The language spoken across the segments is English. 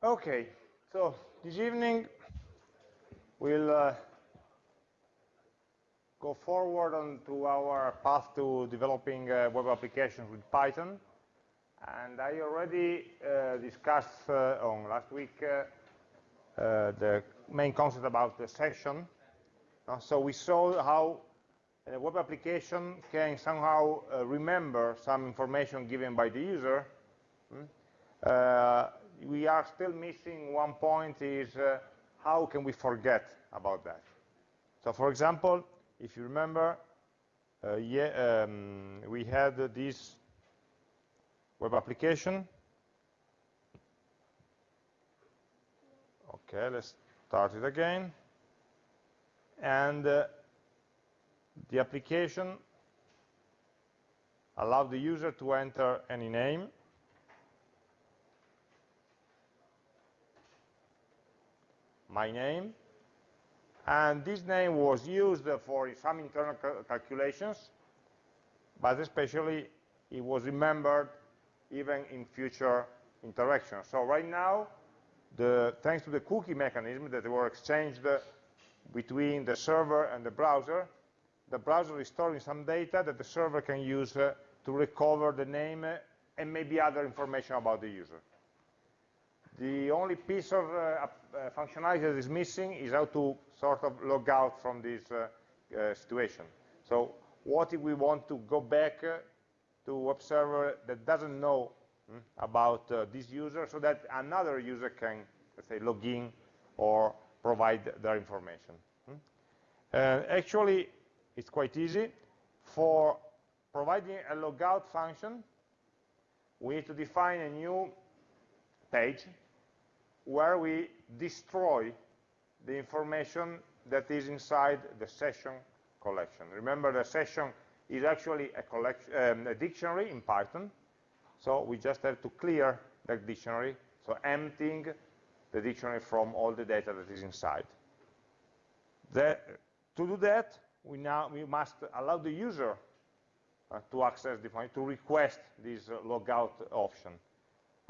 Okay, so this evening we'll uh, go forward on to our path to developing uh, web applications with Python. And I already uh, discussed uh, on last week uh, uh, the main concept about the session. so we saw how a web application can somehow remember some information given by the user. Hmm? We are still missing one point is uh, how can we forget about that? So for example, if you remember, uh, yeah, um, we had this web application. Okay, let's start it again. And uh, the application allowed the user to enter any name my name. And this name was used for some internal calculations, but especially it was remembered even in future interactions. So right now, the, thanks to the cookie mechanism that were exchanged between the server and the browser, the browser is storing some data that the server can use uh, to recover the name and maybe other information about the user. The only piece of uh, uh, functionality that is missing is how to sort of log out from this uh, uh situation. So what if we want to go back uh, to web server that doesn't know mm, about uh, this user so that another user can, let's say, log in or provide their information. Mm? actually, it's quite easy. For providing a logout function, we need to define a new page where we destroy the information that is inside the session collection. Remember, the session is actually a, um, a dictionary in Python, so we just have to clear that dictionary, so emptying the dictionary from all the data that is inside. The, to do that, we now we must allow the user uh, to access the to request this uh, logout option.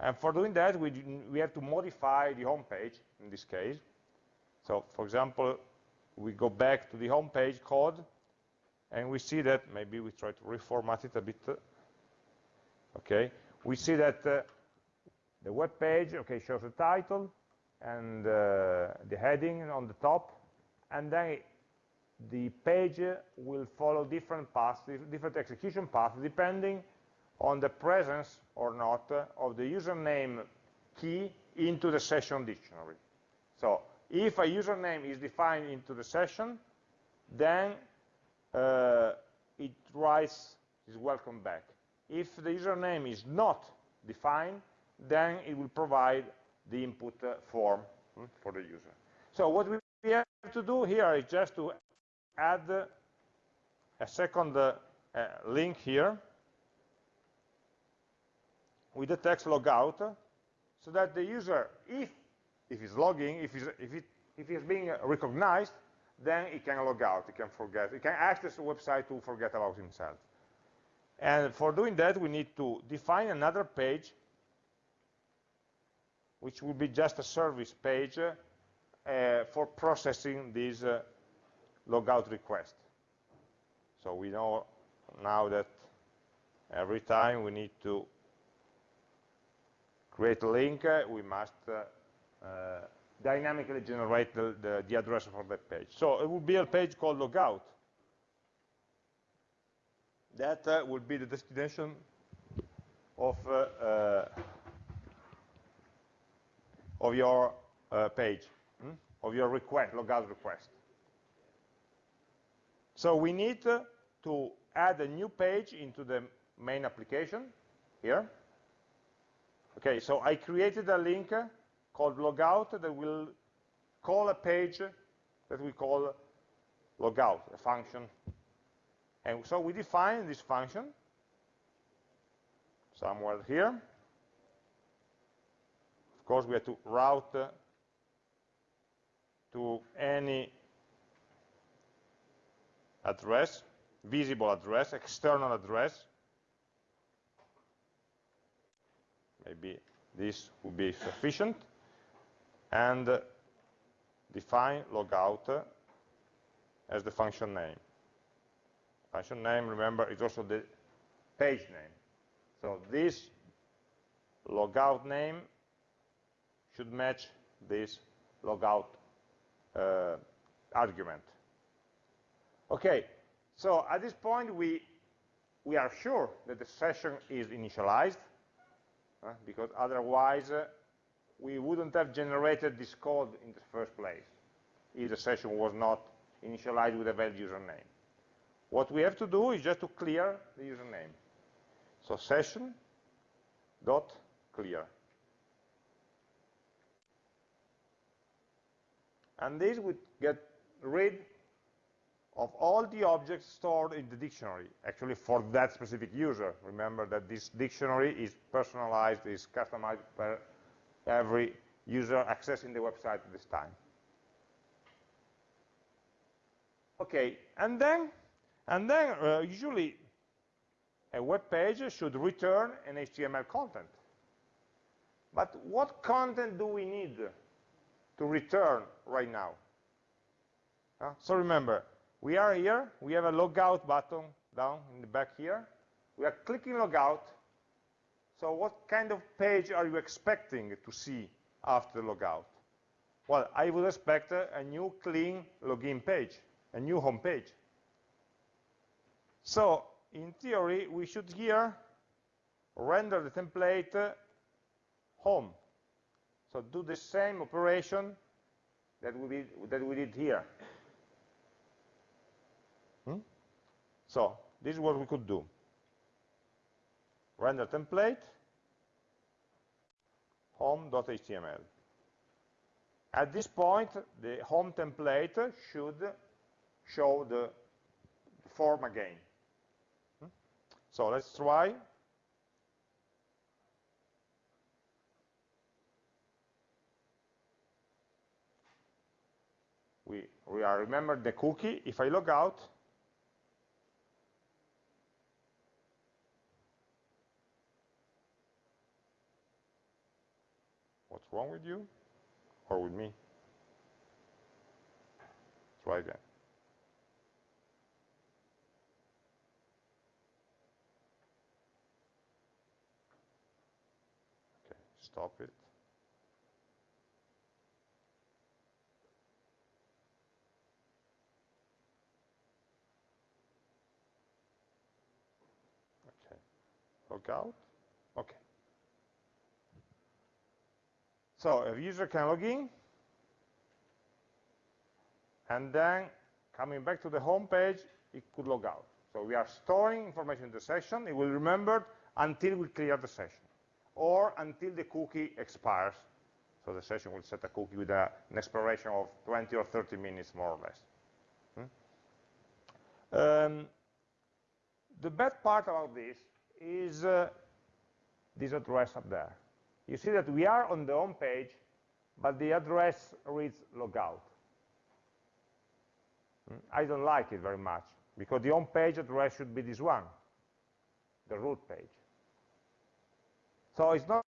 And for doing that, we, we have to modify the home page, in this case. So, for example, we go back to the home page code, and we see that, maybe we try to reformat it a bit. Okay, we see that uh, the web page, okay, shows the title and uh, the heading on the top, and then the page will follow different paths, different execution paths, depending on the presence or not of the username key into the session dictionary. So if a username is defined into the session, then uh, it writes is welcome back. If the username is not defined, then it will provide the input uh, form hmm, for the user. So what we have to do here is just to add a second uh, uh link here with the text logout so that the user, if, if he's logging, if he's, if, it, if he's being recognized, then he can log out, he can forget, he can access the website to forget about himself. And for doing that, we need to define another page, which will be just a service page uh, for processing this uh, logout request. So we know now that every time we need to create a link, uh, we must uh, uh, dynamically generate the, the, the, address for that page. So it will be a page called logout. That uh, will be the destination of, uh, uh, of your page, hmm? of your request, logout request. So we need to add a new page into the main application here. Okay, so I created a link called logout that will call a page that we call logout, a function. And so we define this function somewhere here. Of course, we have to route to any address, visible address, external address, maybe this would be sufficient. and define logout as the function name. Function name, remember, is also the page name. So this logout name should match this logout uh, argument. Okay, so at this point we we are sure that the session is initialized, uh, because otherwise uh, we wouldn't have generated this code in the first place if the session was not initialized with a valid username. What we have to do is just to clear the username. So session dot clear. And this would get rid of all the objects stored in the dictionary, actually for that specific user. Remember that this dictionary is personalized, is customized per every user accessing the website at this time. Okay, and then, and then uh, usually a web page should return an HTML content. But what content do we need to return right now? Uh, so remember, we are here, we have a logout button down in the back here. We are clicking logout. So what kind of page are you expecting to see after logout? Well, I would expect a, a new clean login page, a new home page. So in theory, we should here render the template uh, home. So do the same operation that we did, that we did here. Hmm? So this is what we could do. Render template home.html. At this point, the home template should show the form again. Hmm? So let's try. We, we are remember the cookie. If I log out, Wrong with you? Or with me? Try again. Okay, stop it. Okay, log out. Okay. So a user can log in, and then coming back to the home page, it could log out. So we are storing information in the session. It will remember until we clear the session, or until the cookie expires. So the session will set a cookie with a, an expiration of 20 or 30 minutes, more or less. Hmm? Um, the bad part about this is uh, this address up there you see that we are on the home page, but the address reads logout. I don't like it very much, because the home page address should be this one, the root page. So it's not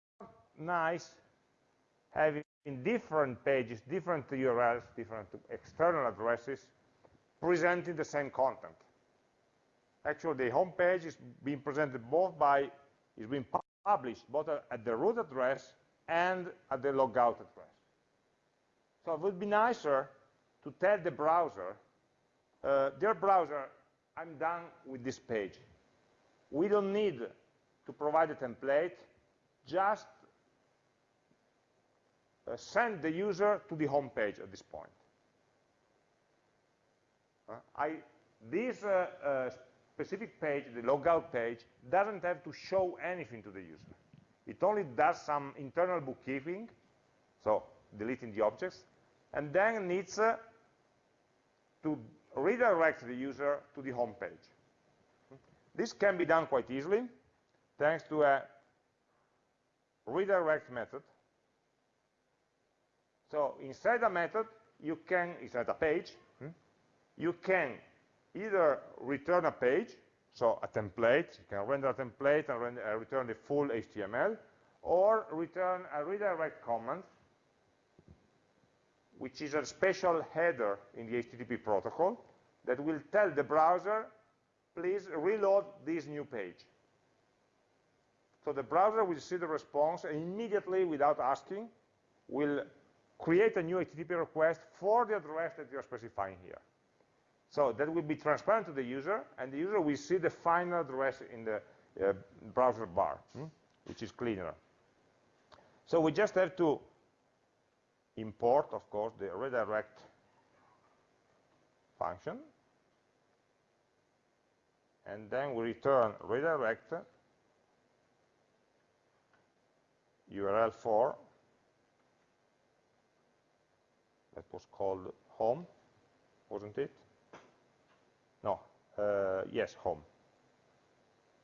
nice having different pages, different URLs, different external addresses, presenting the same content. Actually, the home page is being presented both by, is being published both at the root address and at the logout address. So it would be nicer to tell the browser, uh, dear browser, I'm done with this page. We don't need to provide a template, just uh, send the user to the home page at this point. Uh, I, this uh, uh specific page, the logout page, doesn't have to show anything to the user. It only does some internal bookkeeping, so deleting the objects, and then needs uh, to redirect the user to the home page. This can be done quite easily, thanks to a redirect method. So inside a method, you can, inside a page, hmm, you can either return a page, so a template, you can render a template and render, uh, return the full HTML, or return a redirect command which is a special header in the HTTP protocol that will tell the browser, please reload this new page. So the browser will see the response and immediately, without asking, will create a new HTTP request for the address that you're specifying here. So that will be transparent to the user, and the user will see the final address in the uh, browser bar, hmm, which is cleaner. So we just have to import, of course, the redirect function, and then we return redirect URL for that was called home, wasn't it? No, uh, yes, home.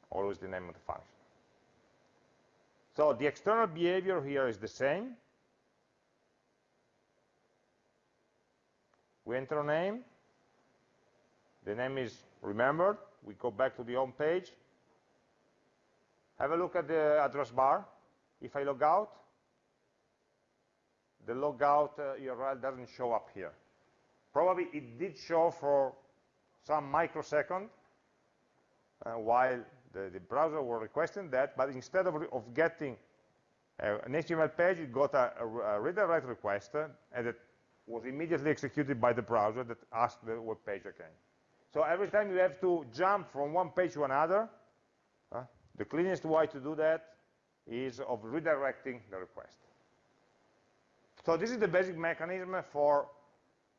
Always the name of the function. So the external behavior here is the same. We enter a name. The name is remembered. We go back to the home page. Have a look at the address bar. If I log out, the logout uh, URL doesn't show up here. Probably it did show for some microsecond uh, while the, the, browser was requesting that, but instead of, of getting uh, an HTML page, it got a, a, a redirect request, uh, and it was immediately executed by the browser that asked the web page again. So every time you have to jump from one page to another, uh, the cleanest way to do that is of redirecting the request. So this is the basic mechanism for,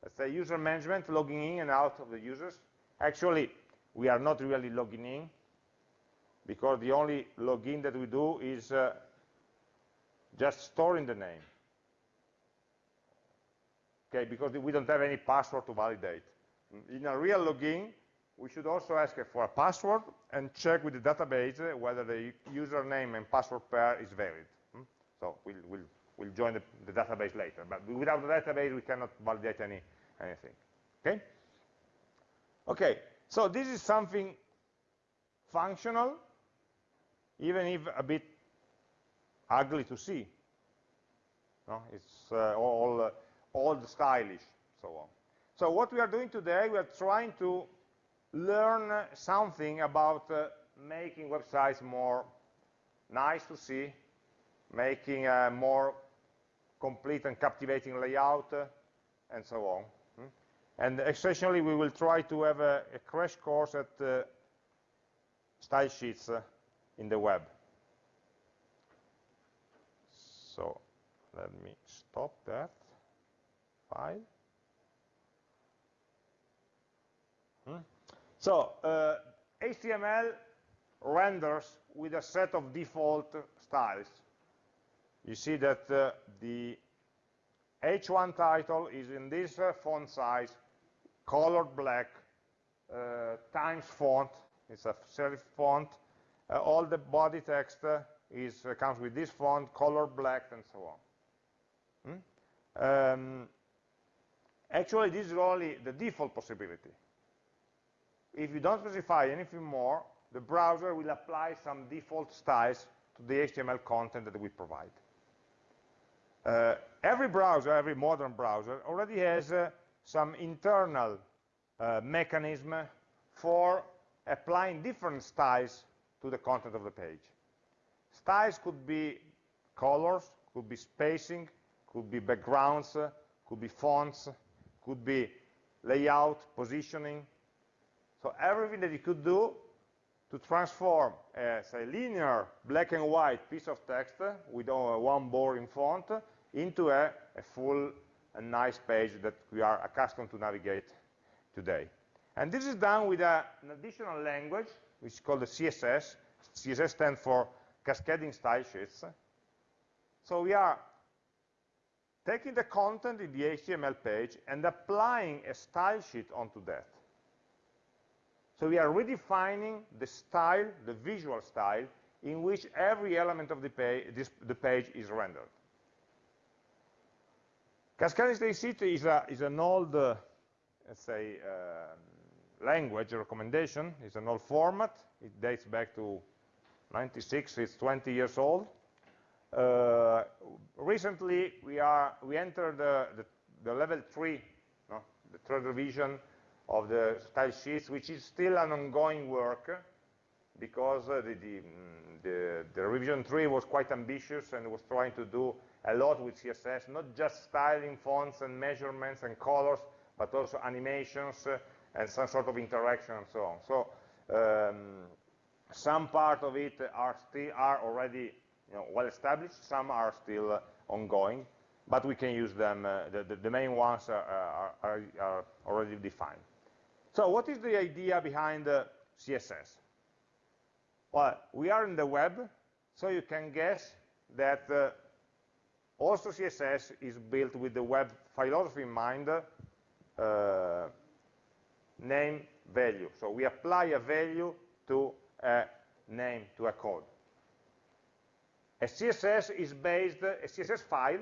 let's say, user management, logging in and out of the users. Actually, we are not really logging in, because the only login that we do is uh, just storing the name. Okay, because we don't have any password to validate. In a real login, we should also ask for a password and check with the database whether the username and password pair is valid. Hmm? So we'll, we'll We'll join the, the, database later. But without the database, we cannot validate any, anything. Okay? Okay, so this is something functional, even if a bit ugly to see. No? It's uh, all uh, old stylish, so on. So what we are doing today, we are trying to learn something about uh, making websites more nice to see, making a more complete and captivating layout, uh, and so on. And essentially, we will try to have a, a crash course at uh, style sheets uh, in the web. So let me stop that file. Hmm? So uh, HTML renders with a set of default styles you see that uh, the H1 title is in this uh, font size, colored black, uh, times font, it's a serif font. Uh, all the body text uh, is uh, comes with this font, color black, and so on. Hmm? Um, actually, this is only the default possibility. If you don't specify anything more, the browser will apply some default styles to the HTML content that we provide. Uh, every browser, every modern browser, already has uh, some internal uh, mechanism for applying different styles to the content of the page. Styles could be colors, could be spacing, could be backgrounds, could be fonts, could be layout, positioning. So everything that you could do to transform a say, linear black and white piece of text with one boring font into a, a full and nice page that we are accustomed to navigate today. And this is done with a, an additional language, which is called the CSS. CSS stands for Cascading Style Sheets. So we are taking the content in the HTML page and applying a style sheet onto that. So we are redefining the style, the visual style, in which every element of the page, this, the page is rendered. Cascading Style Sheet is, a, is an old, uh, let's say, uh, language recommendation. It's an old format. It dates back to 96. It's 20 years old. Uh, recently, we are we entered the, the, the level 3, no, the third revision of the style sheets, which is still an ongoing work because uh, the, the, mm, the, the, revision 3 was quite ambitious and was trying to do a lot with CSS, not just styling fonts and measurements and colors, but also animations uh, and some sort of interaction and so on. So um, some part of it are still are already you know, well established, some are still uh, ongoing, but we can use them, uh, the, the, the, main ones are, are, are, already defined. So what is the idea behind CSS? Well, we are in the web, so you can guess that uh, also CSS is built with the web philosophy in mind, uh, name value. So we apply a value to a name, to a code. A CSS is based, a CSS file,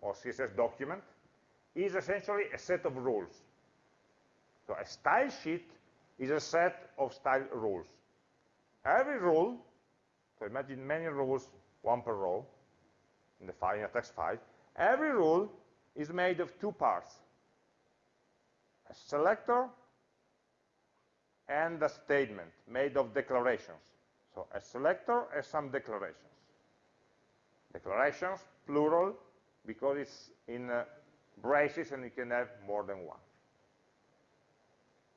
or CSS document, is essentially a set of rules. So a style sheet is a set of style rules. Every rule, so imagine many rules, one per row, in the file, in a text file, every rule is made of two parts, a selector and a statement made of declarations. So a selector and some declarations. Declarations, plural, because it's in uh, braces and you can have more than one.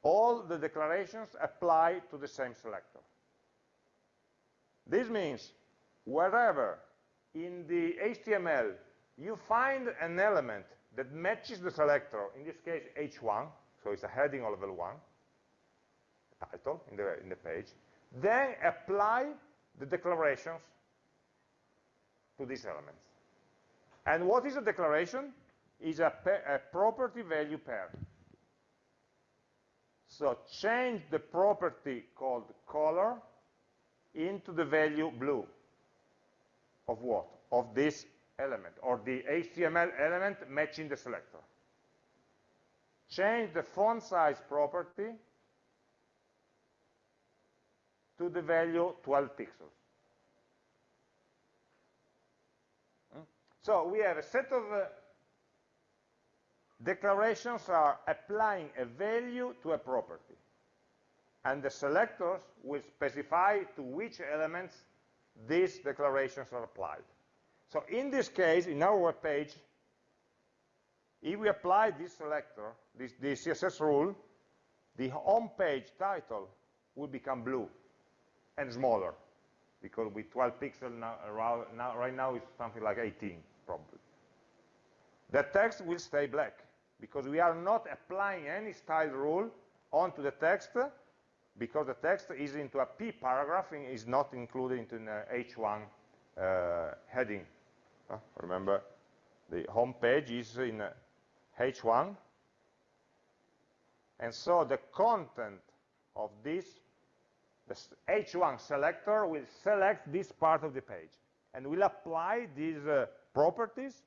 All the declarations apply to the same selector. This means wherever in the HTML you find an element that matches the selector, in this case h1, so it's a heading of level 1, title in the, in the page, then apply the declarations to these elements. And what is a declaration? Is a, a property value pair. So change the property called color into the value blue of what? Of this element, or the HTML element matching the selector. Change the font size property to the value 12 pixels. Hmm? So we have a set of uh, declarations are applying a value to a property and the selectors will specify to which elements these declarations are applied. So in this case, in our web page, if we apply this selector, this, this CSS rule, the home page title will become blue and smaller because with 12 pixels now, now, right now it's something like 18 probably. The text will stay black because we are not applying any style rule onto the text because the text is into a P paragraph and is not included into an H1 uh, heading. Uh, remember, the home page is in H1, and so the content of this, the H1 selector will select this part of the page, and will apply these uh, properties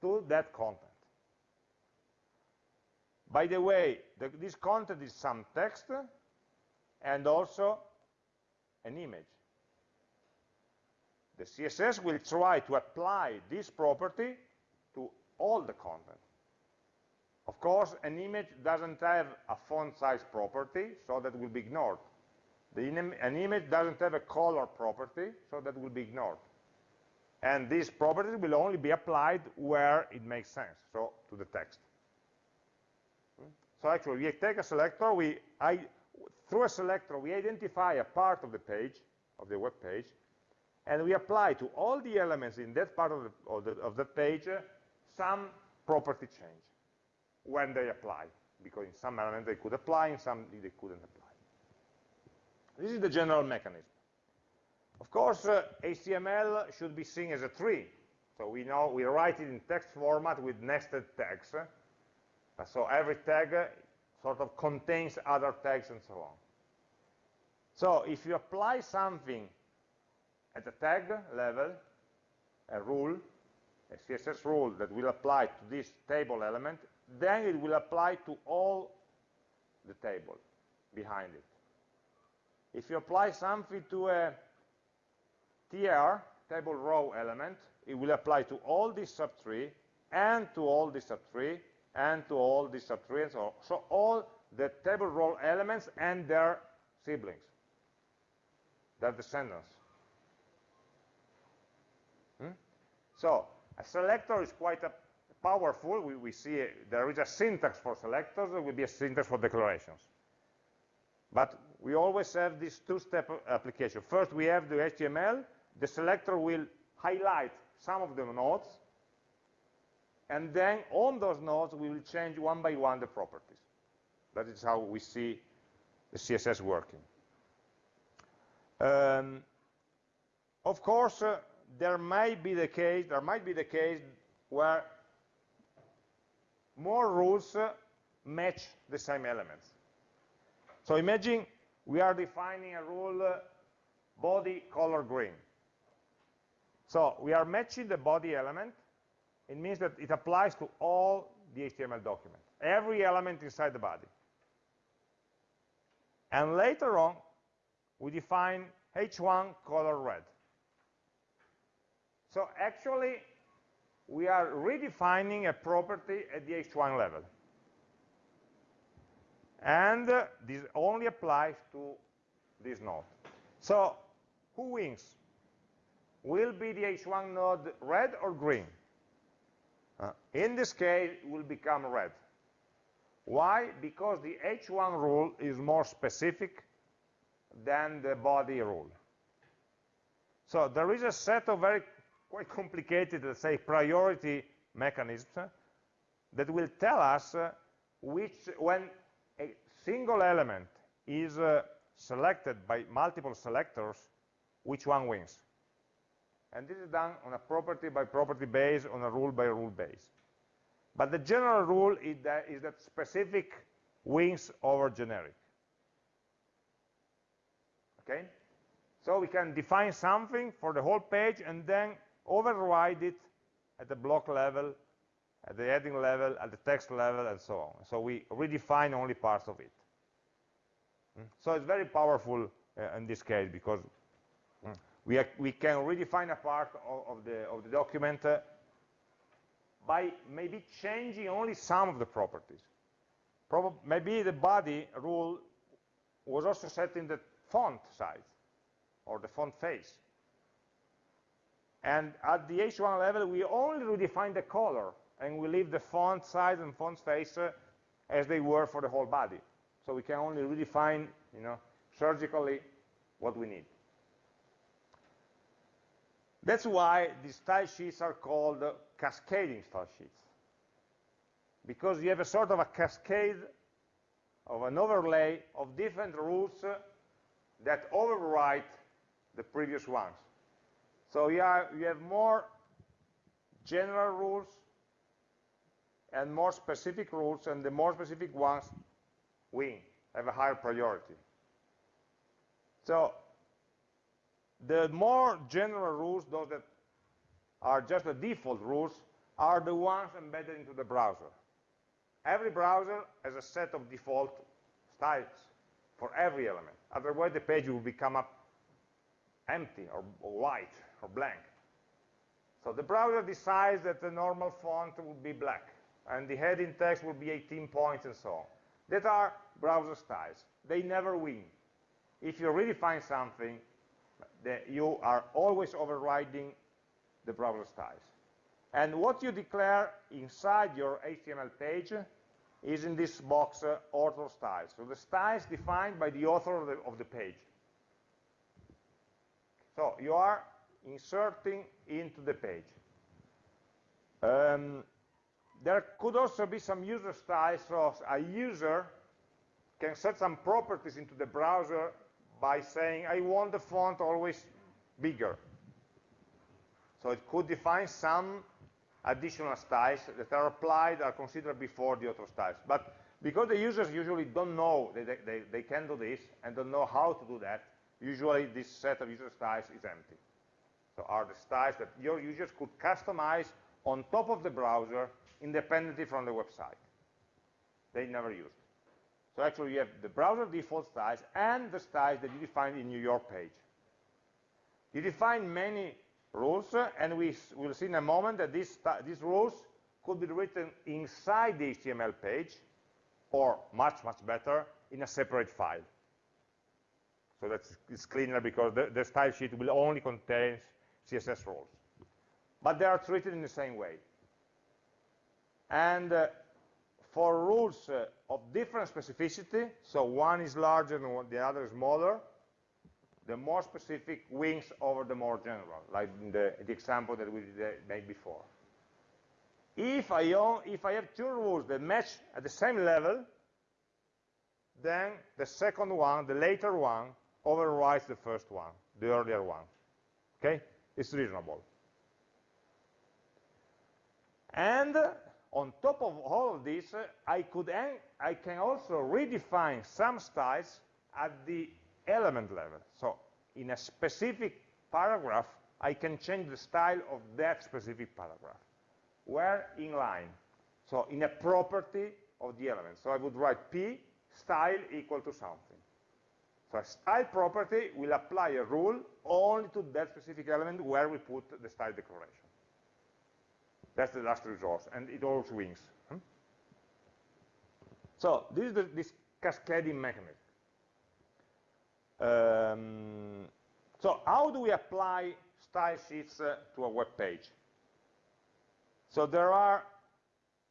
to that content. By the way, the, this content is some text, and also an image. The CSS will try to apply this property to all the content. Of course, an image doesn't have a font size property, so that will be ignored. An image doesn't have a color property, so that will be ignored. And these properties will only be applied where it makes sense, so to the text. So actually, we take a selector, we, I, through a selector, we identify a part of the page, of the web page, and we apply to all the elements in that part of the, of the, of the page uh, some property change when they apply, because in some elements they could apply, in some they couldn't apply. This is the general mechanism. Of course, uh, HTML should be seen as a tree. So we know we write it in text format with nested tags. Uh, so every tag sort of contains other tags and so on. So if you apply something at the tag level, a rule, a CSS rule that will apply to this table element, then it will apply to all the table behind it. If you apply something to a TR, table row element, it will apply to all this subtree and to all this subtree and to all these subtrees. So all the table role elements and their siblings, their descendants. Hmm? So a selector is quite a powerful. We, we see there is a syntax for selectors. There will be a syntax for declarations. But we always have this two-step application. First, we have the HTML. The selector will highlight some of the nodes. And then on those nodes, we will change one by one the properties. That is how we see the CSS working. Um, of course, uh, there might be the case, there might be the case where more rules uh, match the same elements. So imagine we are defining a rule uh, body color green. So we are matching the body element. It means that it applies to all the HTML document, every element inside the body. And later on, we define h1 color red. So actually, we are redefining a property at the h1 level. And uh, this only applies to this node. So who wins? Will be the h1 node red or green? Uh, in this case, it will become red. Why? Because the h1 rule is more specific than the body rule. So there is a set of very quite complicated, let's say, priority mechanisms uh, that will tell us uh, which, when a single element is selected by multiple selectors, which one wins. And this is done on a property by property base, on a rule by rule base. But the general rule is that, is that specific wins over generic. Okay? So we can define something for the whole page and then override it at the block level, at the heading level, at the text level, and so on. So we redefine only parts of it. Mm. So it's very powerful uh, in this case because mm, we, are, we can redefine a part of, of, the, of the document uh, by maybe changing only some of the properties. Maybe the body rule was also set in the font size or the font face. And at the H1 level, we only redefine the color, and we leave the font size and font face uh, as they were for the whole body. So we can only redefine, you know, surgically what we need. That's why these style sheets are called cascading style sheets. Because you have a sort of a cascade of an overlay of different rules that overwrite the previous ones. So you, are, you have more general rules and more specific rules, and the more specific ones win, have a higher priority. So the more general rules, those that are just the default rules, are the ones embedded into the browser. Every browser has a set of default styles for every element. Otherwise, the page will become up empty or, white or blank. So the browser decides that the normal font will be black, and the heading text will be 18 points and so on. That are browser styles. They never win. If you redefine something, you are always overriding the browser styles. And what you declare inside your HTML page is in this box, uh, author styles. So the styles defined by the author of the, of the page. So you are inserting into the page. Um, there could also be some user styles, so a user can set some properties into the browser by saying, I want the font always bigger. So it could define some additional styles that are applied, are considered before the auto styles. But because the users usually don't know they, they, they can do this and don't know how to do that, usually this set of user styles is empty. So are the styles that your users could customize on top of the browser independently from the website. They never used. So actually you have the browser default styles and the styles that you define in your page. You define many rules, and we will see in a moment that these, these rules could be written inside the HTML page, or much, much better, in a separate file. So that's it's cleaner because the, the style sheet will only contain CSS rules. But they are treated in the same way. And uh, for rules uh, of different specificity, so one is larger and the other is smaller, the more specific wins over the more general, like the, the example that we uh, made before. If I, own, if I have two rules that match at the same level, then the second one, the later one, overrides the first one, the earlier one. Okay? It's reasonable. And on top of all of this, uh, I, could I can also redefine some styles at the element level. So in a specific paragraph, I can change the style of that specific paragraph. Where? In line. So in a property of the element. So I would write p style equal to something. So a style property will apply a rule only to that specific element where we put the style declaration. That's the last resource, and it always wins. Hmm? So this is the, this cascading mechanism. Um, so how do we apply style sheets uh, to a web page? So there are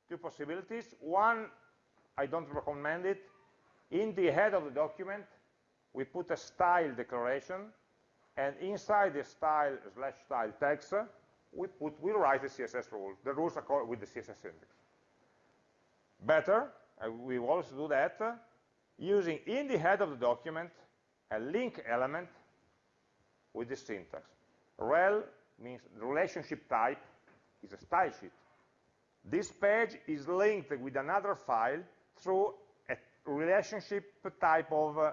two possibilities. One, I don't recommend it. In the head of the document, we put a style declaration, and inside the style slash style text, we put we write the CSS rules. The rules with the CSS syntax. Better, uh, we also do that uh, using in the head of the document a link element with the syntax. Rel means relationship type is a style sheet. This page is linked with another file through a relationship type of uh,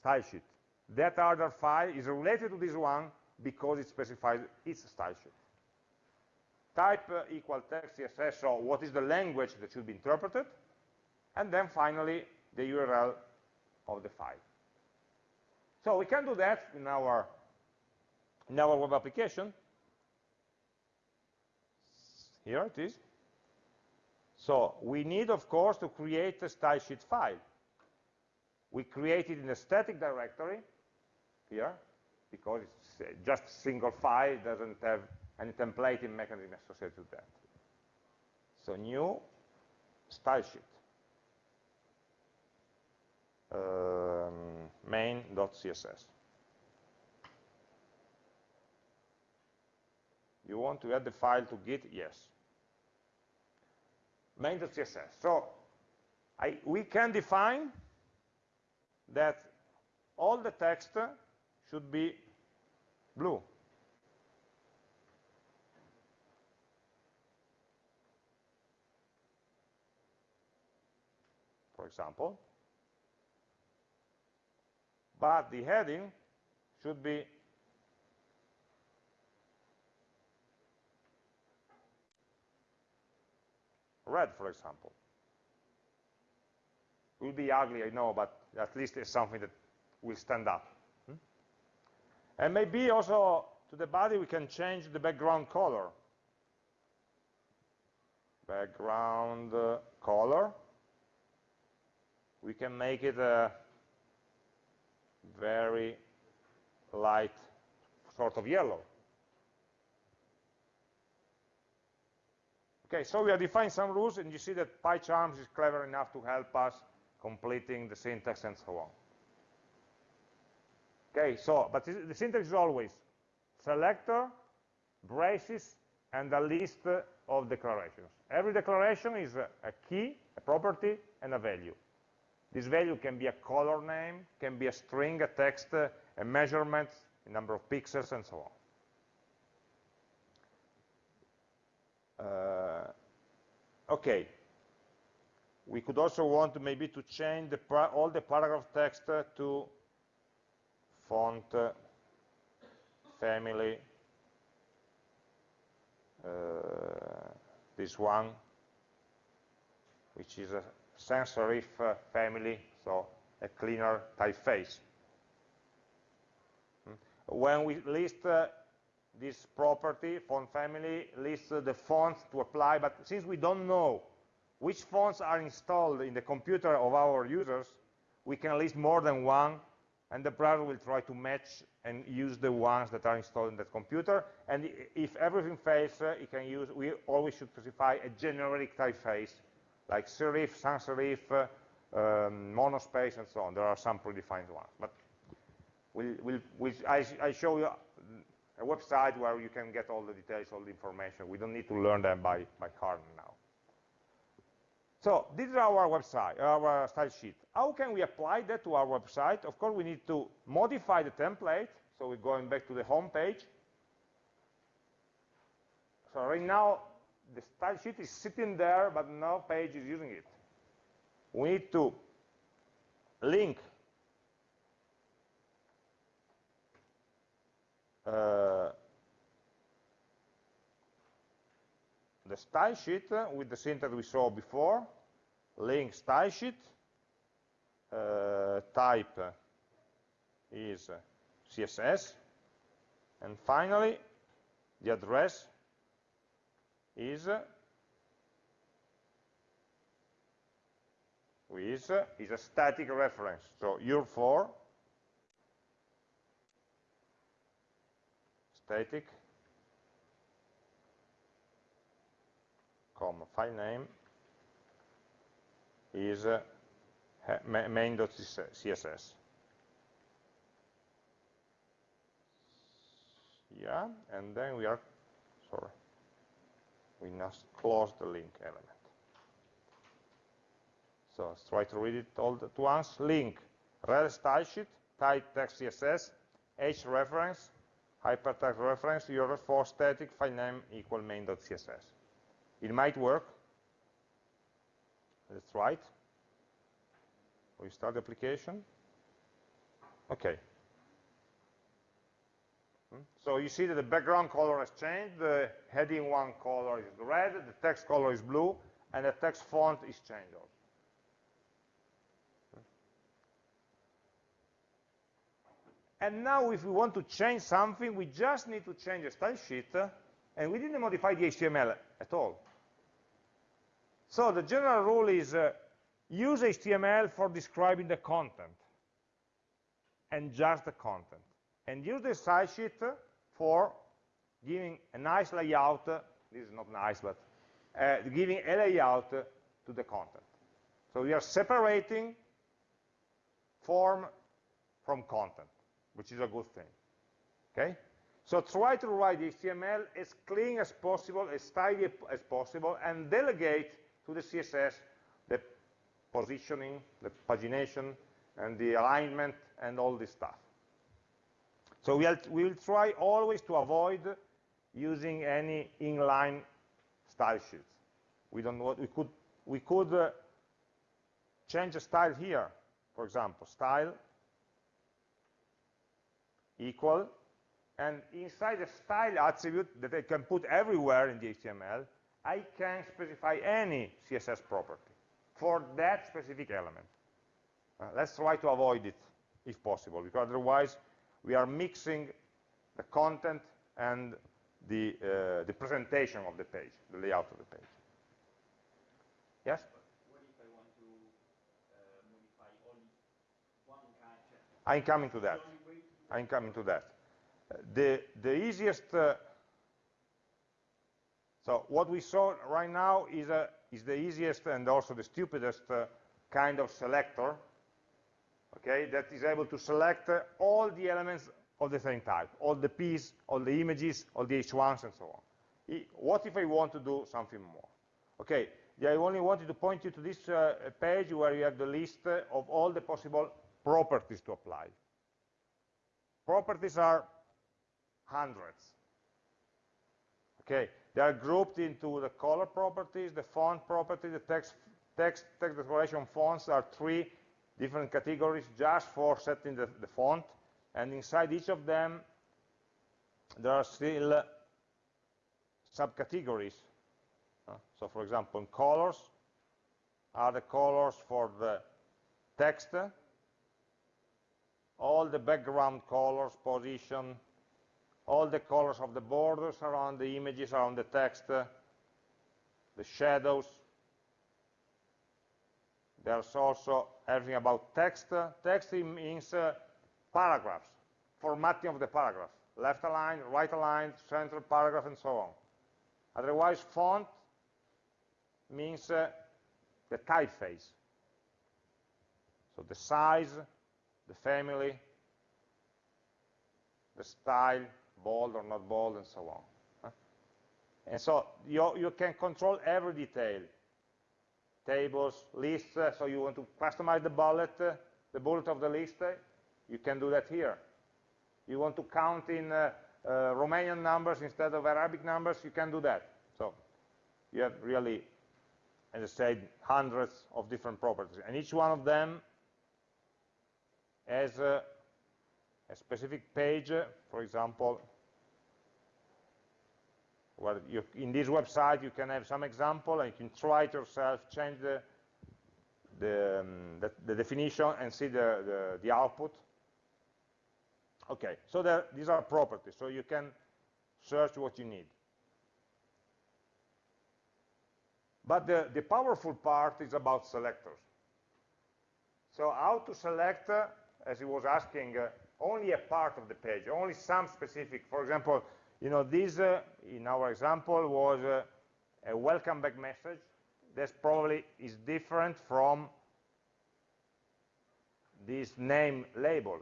style sheet. That other file is related to this one because it specifies its style sheet. Type uh, equal text CSS, so what is the language that should be interpreted? And then finally, the URL of the file. So we can do that in our, in our web application. Here it is. So we need, of course, to create a style sheet file. We create it in a static directory here, because it's just a single file, doesn't have any templating mechanism associated with that. So new style sheet. Um, main.css. You want to add the file to Git? Yes. Main.css. So I, we can define that all the text should be blue. For example but the heading should be red, for example. It will be ugly, I know, but at least it's something that will stand up. Hmm? And maybe also to the body we can change the background color. Background uh, color. We can make it a very light sort of yellow. Okay, so we have defined some rules, and you see that PyCharms is clever enough to help us completing the syntax and so on. Okay, so, but the syntax is always selector, braces, and a list of declarations. Every declaration is a, a key, a property, and a value. This value can be a color name, can be a string, a text, a measurement, a number of pixels, and so on. Uh, okay. We could also want maybe to change the all the paragraph text to font, family, uh, this one, which is a serif uh, family, so a cleaner typeface. Hmm. When we list uh, this property, font family, lists the fonts to apply, but since we don't know which fonts are installed in the computer of our users, we can list more than one, and the browser will try to match and use the ones that are installed in that computer. And if everything fails, uh, it can use, we always should specify a generic typeface, like serif, sans serif, uh, um, monospace, and so on. There are some predefined ones. But we'll, we'll, we'll, I, I show you a website where you can get all the details, all the information. We don't need to learn them by, by heart now. So this is our website, our style sheet. How can we apply that to our website? Of course, we need to modify the template. So we're going back to the home page. So right now, the style sheet is sitting there, but no page is using it. We need to link uh, the style sheet with the syntax we saw before, link style sheet, uh, type is CSS, and finally, the address is is, is a static reference. So URL for static comma file name is uh, main.css. Yeah, and then we are, sorry, we must close the link element. So let's try to read it all at once. Link, rel style sheet, type text CSS, h reference, hypertext reference, URL for static, file name equal main.css. It might work. Let's try it. We start the application. Okay. So you see that the background color has changed. The heading 1 color is red, the text color is blue, and the text font is changed also. And now if we want to change something, we just need to change the style sheet, and we didn't modify the HTML at all. So the general rule is uh, use HTML for describing the content and just the content. And use the style sheet for giving a nice layout, this is not nice, but uh, giving a layout to the content. So we are separating form from content, which is a good thing. Okay? So try to write the HTML as clean as possible, as tidy as possible, and delegate to the CSS the positioning, the pagination, and the alignment, and all this stuff. So we'll, we'll try always to avoid using any inline style sheets. We don't want, we could, we could uh, change the style here, for example, style equal, and inside the style attribute that I can put everywhere in the HTML, I can specify any CSS property for that specific element. Uh, let's try to avoid it if possible, because otherwise we are mixing the content and the, uh, the presentation of the page, the layout of the page. Yes? I'm coming to that. I'm coming to that. Uh, the, the easiest uh, so what we saw right now is, a, is the easiest and also the stupidest uh, kind of selector, okay, that is able to select uh, all the elements of the same type, all the P's, all the images, all the H1s, and so on. I, what if I want to do something more? Okay, yeah, I only wanted to point you to this uh, page where you have the list uh, of all the possible properties to apply. Properties are hundreds. Okay, they are grouped into the color properties, the font property, the text, text, text decoration fonts are three different categories just for setting the, the font. And inside each of them, there are still subcategories. Uh, so for example, colors are the colors for the text, all the background colors, position, all the colors of the borders around the images, around the text, the shadows. There's also everything about text. Text means uh, paragraphs, formatting of the paragraph, left aligned, right aligned, central paragraph, and so on. Otherwise, font means uh, the typeface. So the size, the family, the style, bold or not bold, and so on. And so you, you can control every detail. Tables, lists, uh, so you want to customize the bullet, uh, the bullet of the list, uh, you can do that here. You want to count in Romanian numbers instead of Arabic numbers, you can do that. So you have really, as I said, hundreds of different properties. And each one of them has a, a specific page, for example, where you, in this website you can have some example and you can try it yourself, change the, the, um, the, the definition and see the, the, output. Okay, so there, these are properties, so you can search what you need. But the, the powerful part is about selectors. So how to select, uh, as he was asking, uh, only a part of the page, only some specific, for example, you know, this, uh, in our example, was uh, a welcome back message. This probably is different from this name label.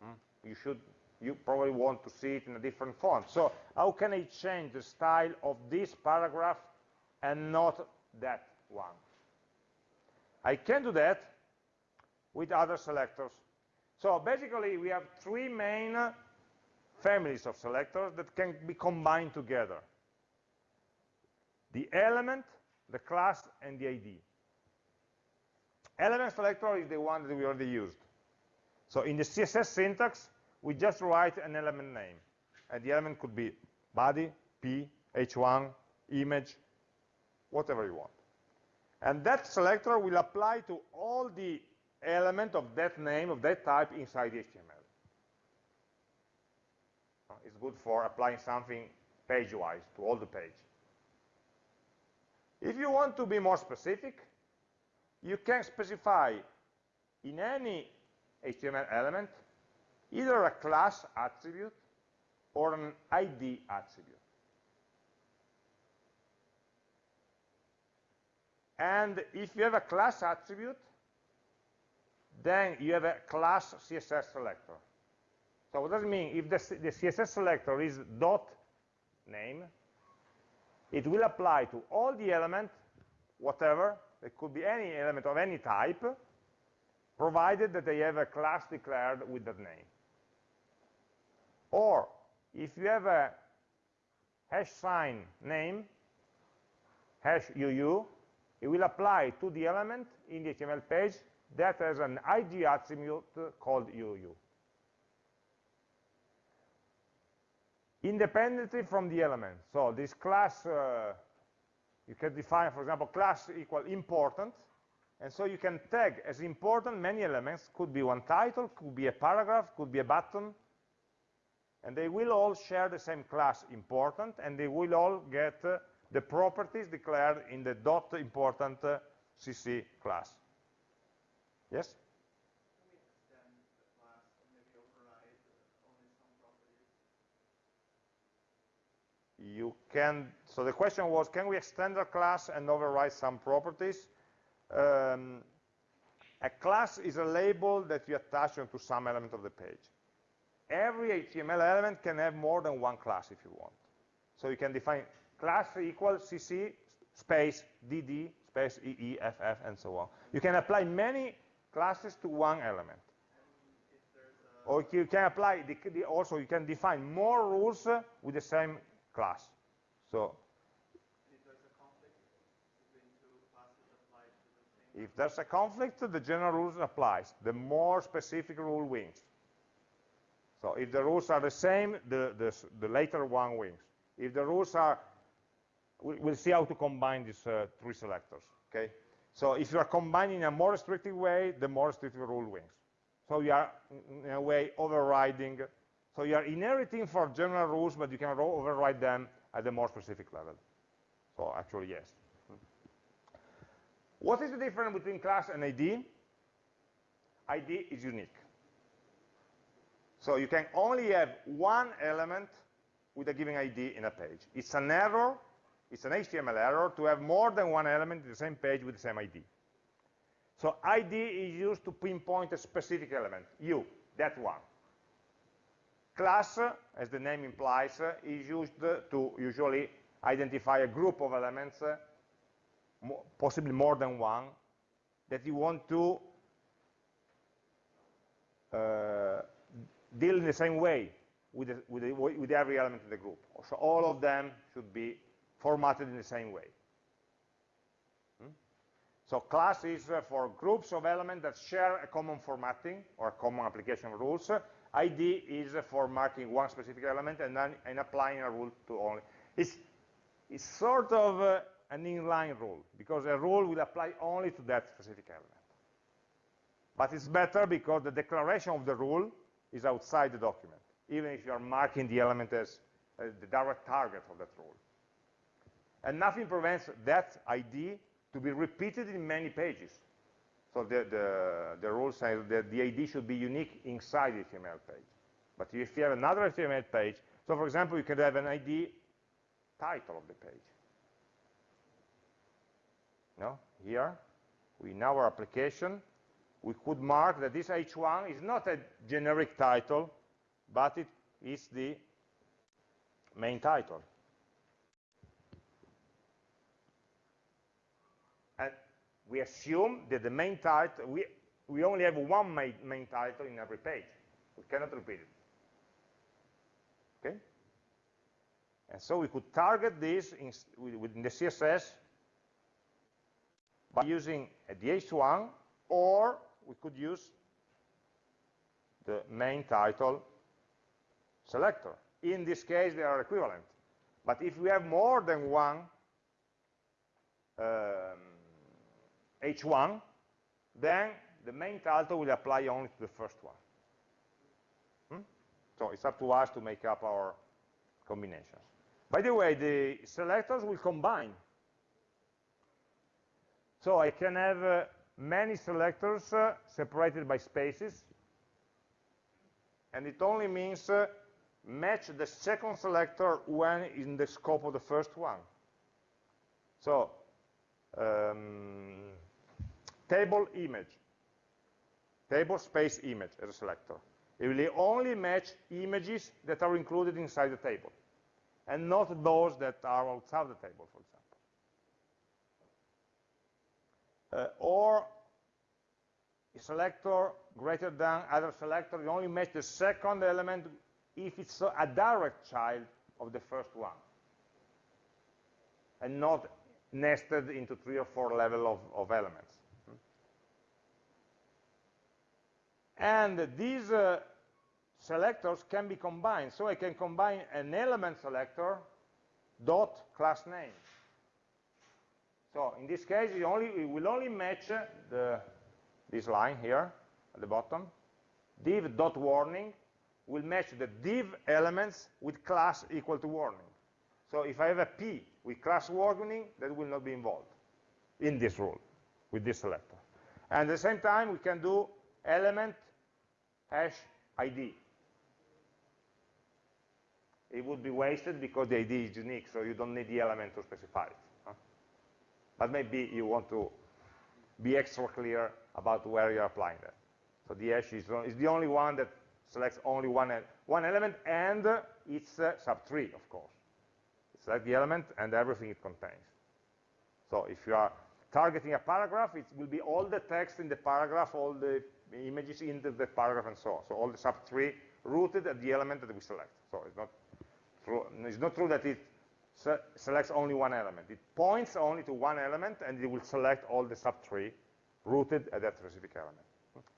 Hmm? You should, you probably want to see it in a different font. So how can I change the style of this paragraph and not that one? I can do that with other selectors. So basically, we have three main families of selectors that can be combined together. The element, the class, and the ID. Element selector is the one that we already used. So in the CSS syntax, we just write an element name. And the element could be body, p, h1, image, whatever you want. And that selector will apply to all the element of that name, of that type inside the HTML. It's good for applying something page-wise to all the page. If you want to be more specific, you can specify in any HTML element either a class attribute or an ID attribute. And if you have a class attribute, then you have a class CSS selector. So what does it mean? If the, the CSS selector is dot name, it will apply to all the elements, whatever, it could be any element of any type, provided that they have a class declared with that name. Or, if you have a hash sign name, hash UU, it will apply to the element in the HTML page that has an ID attribute called UU. Independently from the element. So this class, uh, you can define, for example, class equal important, and so you can tag as important many elements, could be one title, could be a paragraph, could be a button, and they will all share the same class important, and they will all get uh, the properties declared in the dot important uh, CSS class. Yes? You can, so the question was, can we extend a class and override some properties? Um, a class is a label that you attach onto some element of the page. Every HTML element can have more than one class if you want. So you can define class equals cc space dd space eeff and so on. You can apply many classes to one element. Or you can apply, the, the, also you can define more rules with the same class. So if there's a conflict, the general rules applies. The more specific rule wins. So if the rules are the same, the, the, the later one wins. If the rules are, we'll see how to combine these uh, three selectors, okay? So if you are combining in a more restrictive way, the more restrictive rule wins. So you are, in a way, overriding So you are inheriting for general rules, but you can override them at a more specific level. So actually, yes. What is the difference between class and ID? ID is unique. So you can only have one element with a given ID in a page. It's an error, it's an HTML error to have more than one element in the same page with the same ID. So ID is used to pinpoint a specific element, you, that one. Class, as the name implies, is used to usually identify a group of elements, possibly more than one, that you want to uh, deal in the same way with, the, with, the, with every element in the group. So all of them should be formatted in the same way. Hmm? So class is uh, for groups of elements that share a common formatting or common application rules. ID is for marking one specific element and then and applying a rule to only. It's, it's sort of uh, an inline rule because a rule will apply only to that specific element. But it's better because the declaration of the rule is outside the document, even if you are marking the element as uh, the direct target of that rule. And nothing prevents that ID to be repeated in many pages. So the, the, the rule says that the ID should be unique inside the HTML page. But if you have another HTML page, so for example, you can have an ID title of the page. No? Here, we, in our application, we could mark that this h1 is not a generic title, but it is the main title. And we assume that the main title, we, we only have one main, main title in every page. We cannot repeat it. Okay? And so we could target this in, within the CSS by using the h1 or we could use the main title selector. In this case, they are equivalent. But if we have more than one um, h1, then the main title will apply only to the first one. Hmm? So it's up to us to make up our combinations. By the way, the selectors will combine. So I can have uh, many selectors uh, separated by spaces, and it only means uh, match the second selector when in the scope of the first one. So, um, table image, table space image as a selector. It will only match images that are included inside the table, and not those that are outside the table, for example uh, or a selector greater than other selector, you only match the second element if it's a direct child of the first one, and not nested into three or four level of, of elements. And these uh, selectors can be combined. So I can combine an element selector dot class name. So in this case, it, only, it will only match the, this line here at the bottom. div.warning will match the div elements with class equal to warning. So if I have a p with class warning, that will not be involved in this rule with this selector. And at the same time, we can do element hash ID. It would be wasted because the ID is unique, so you don't need the element to specify it. But maybe you want to be extra clear about where you're applying that. So the hash is, is the only one that selects only one, one element, and it's uh, sub-tree, of course. It's like the element and everything it contains. So if you are targeting a paragraph, it will be all the text in the paragraph, all the images in the, the paragraph, and so on. So all the sub-tree rooted at the element that we select. So it's not true, it's not true that it se selects only one element. It points only to one element, and it will select all the subtree rooted at that specific element.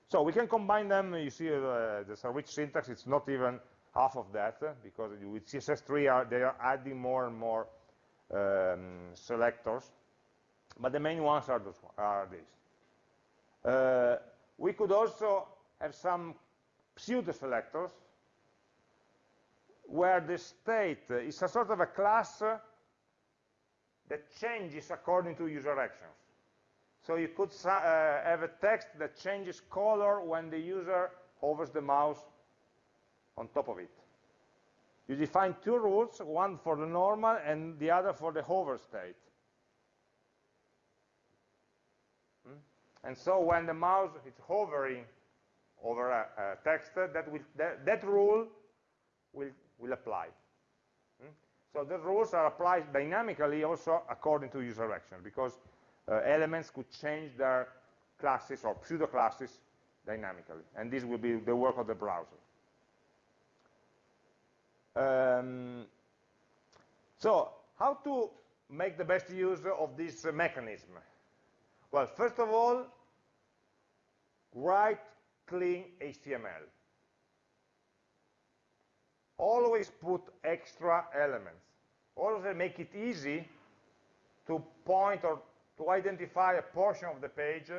So we can combine them. You see uh, the rich syntax. It's not even half of that, uh, because with CSS3, are, they are adding more and more um, selectors. But the main ones are, those, are these. Uh, we could also have some pseudo selectors where the state is a sort of a class that changes according to user actions. So you could uh, have a text that changes color when the user hovers the mouse on top of it. You define two rules, one for the normal and the other for the hover state. Hmm? And so when the mouse is hovering over a, a text, that, will, that, that, rule will, will apply. Hmm? So the rules are applied dynamically also according to user action, because uh, elements could change their classes or pseudo-classes dynamically. And this will be the work of the browser. Um, so how to make the best use of this mechanism? Well, first of all, write clean HTML. Always put extra elements. Always make it easy to point or to identify a portion of the page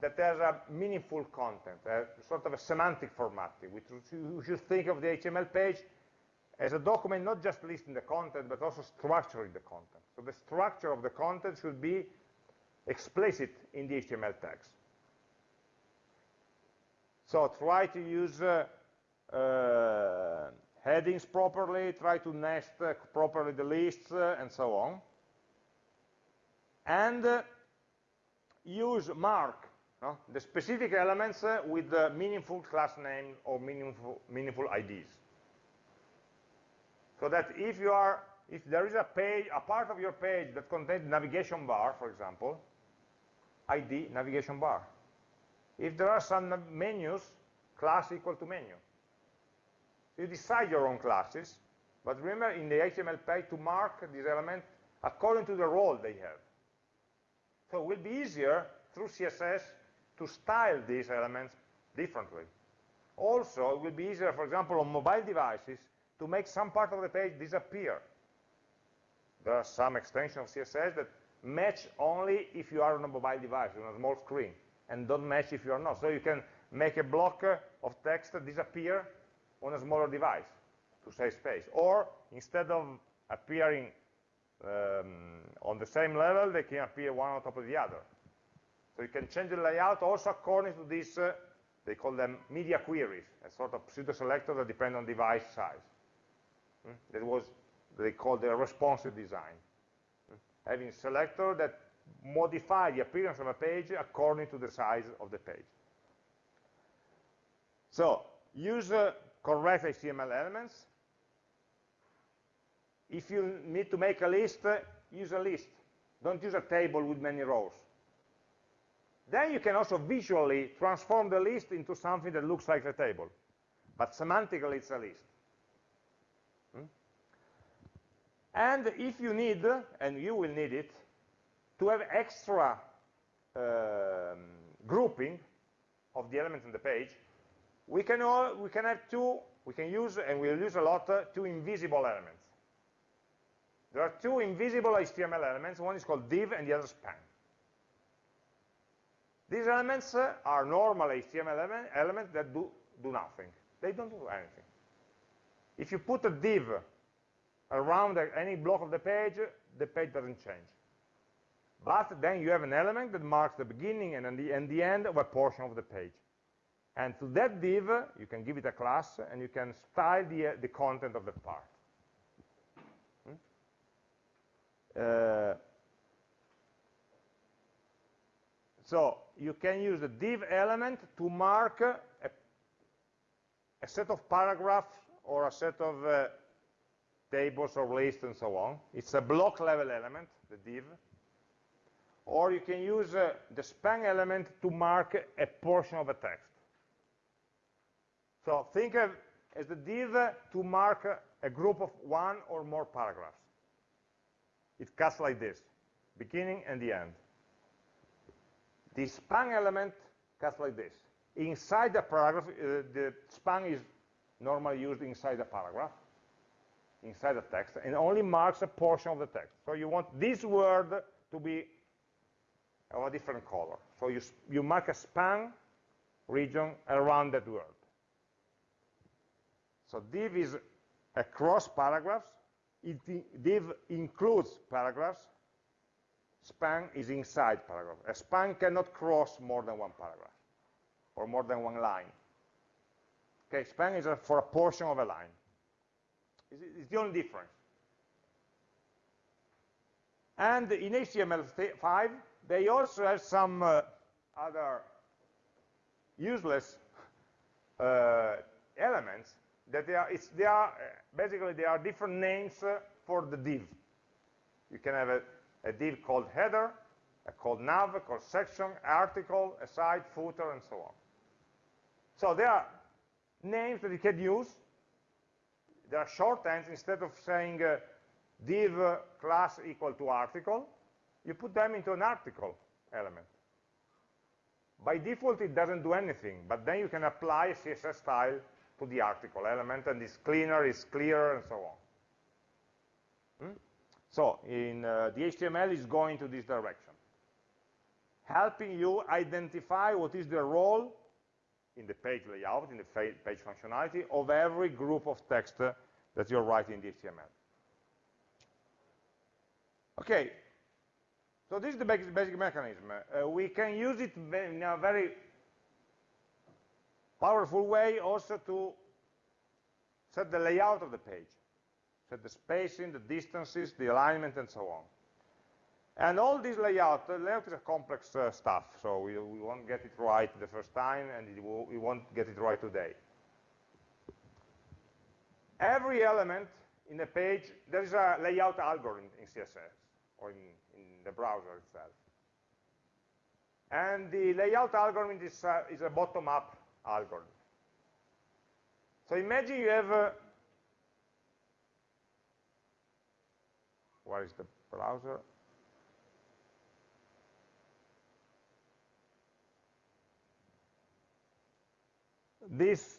that has a meaningful content, a sort of a semantic formatting. We should think of the HTML page as a document not just listing the content, but also structuring the content. So the structure of the content should be explicit in the HTML tags. So try to use uh, uh, headings properly, try to nest uh, properly the lists, uh, and so on. And uh, use mark no? the specific elements uh, with the meaningful class name or meaningful, meaningful IDs. So that if you are, if there is a page, a part of your page that contains navigation bar, for example, ID navigation bar. If there are some menus, class equal to menu. You decide your own classes, but remember in the HTML page to mark this element according to the role they have. So it will be easier through CSS to style these elements differently. Also, it will be easier, for example, on mobile devices to make some part of the page disappear. There are some extensions of CSS that match only if you are on a mobile device, on a small screen, and don't match if you are not. So you can make a block of text disappear on a smaller device to save space. Or instead of appearing um, on the same level, they can appear one on top of the other. So you can change the layout also according to this, uh, they call them media queries, a sort of pseudo-selector that depend on device size. Mm? That was, they call the responsive design. Having selector that modify the appearance of a page according to the size of the page. So, use uh, correct HTML elements. If you need to make a list, uh, use a list. Don't use a table with many rows. Then you can also visually transform the list into something that looks like a table. But semantically, it's a list. Hmm? And if you need, and you will need it, to have extra um, grouping of the elements in the page, we can, all, we can have two, we can use, and we'll use a lot, uh, two invisible elements. There are two invisible HTML elements, one is called div and the other span. These elements uh, are normal HTML element, elements that do, do nothing. They don't do anything. If you put a div around any block of the page, the page doesn't change. But then you have an element that marks the beginning and the, and the end of a portion of the page. And to that div, you can give it a class, and you can style the, uh, the content of the part. Hmm? Uh, so you can use the div element to mark a, a set of paragraphs or a set of uh, tables or lists and so on. It's a block level element, the div. Or you can use uh, the span element to mark a portion of a text. So think of as the div to mark a group of one or more paragraphs. It cuts like this, beginning and the end. The span element cuts like this. Inside the paragraph, uh, the span is normally used inside the paragraph, inside the text, and only marks a portion of the text. So you want this word to be of a different color. So you, you mark a span region around that word. So div is across paragraphs, it, div includes paragraphs, span is inside paragraph. A span cannot cross more than one paragraph or more than one line. Okay, span is a, for a portion of a line. It's, the only difference. And in HTML5, they also have some uh, other useless uh, elements that they are, they are, basically they are different names uh, for the div. You can have a, a div called header, a called nav, a called section, article, aside, footer, and so on. So there are names that you can use. There are shorthands instead of saying uh, div class equal to article, you put them into an article element. By default, it doesn't do anything, but then you can apply CSS style to the article element, and it's cleaner, it's clearer, and so on. Hmm? So in uh, the HTML is going to this direction, helping you identify what is the role in the page layout, in the page functionality of every group of text that you're writing in the HTML. Okay, so this is the basic, basic mechanism. Uh, we can use it in a very powerful way also to set the layout of the page, set the spacing, the distances, the alignment, and so on. And all this layout, the layout is a complex uh, stuff, so we, we, won't get it right the first time, and will, we won't get it right today. Every element in a page, there is a layout algorithm in CSS, or in, in the browser itself. And the layout algorithm is, uh, is a bottom-up algorithm. So imagine you have, a, where is the browser? This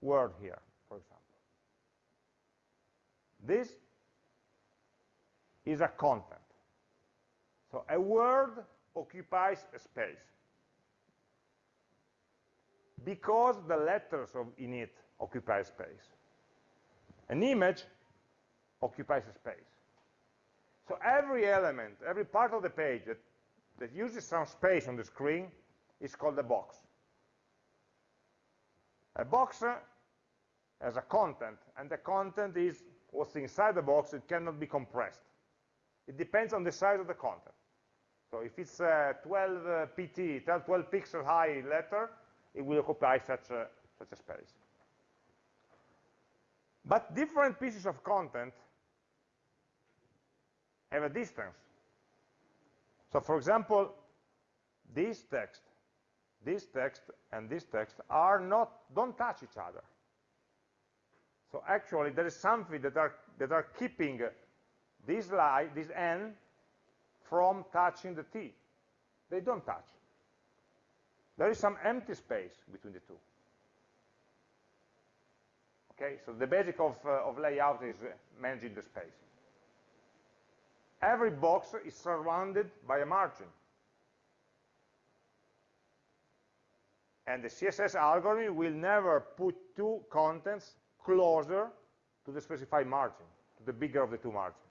word here, for example. This is a content. So a word occupies a space because the letters of, in it occupy space. An image occupies a space. So every element, every part of the page that, that uses some space on the screen is called a box. A box has a content, and the content is what's inside the box. It cannot be compressed. It depends on the size of the content. So if it's a 12 uh, pt, 12 pixel high letter, it will occupy such a, such a space. But different pieces of content have a distance. So for example, this text, this text, and this text are not, don't touch each other. So actually, there is something that are, that are keeping this line, this n, from touching the t. They don't touch. There is some empty space between the two. Okay, so the basic of, uh, of layout is managing the space. Every box is surrounded by a margin. And the CSS algorithm will never put two contents closer to the specified margin, to the bigger of the two margins.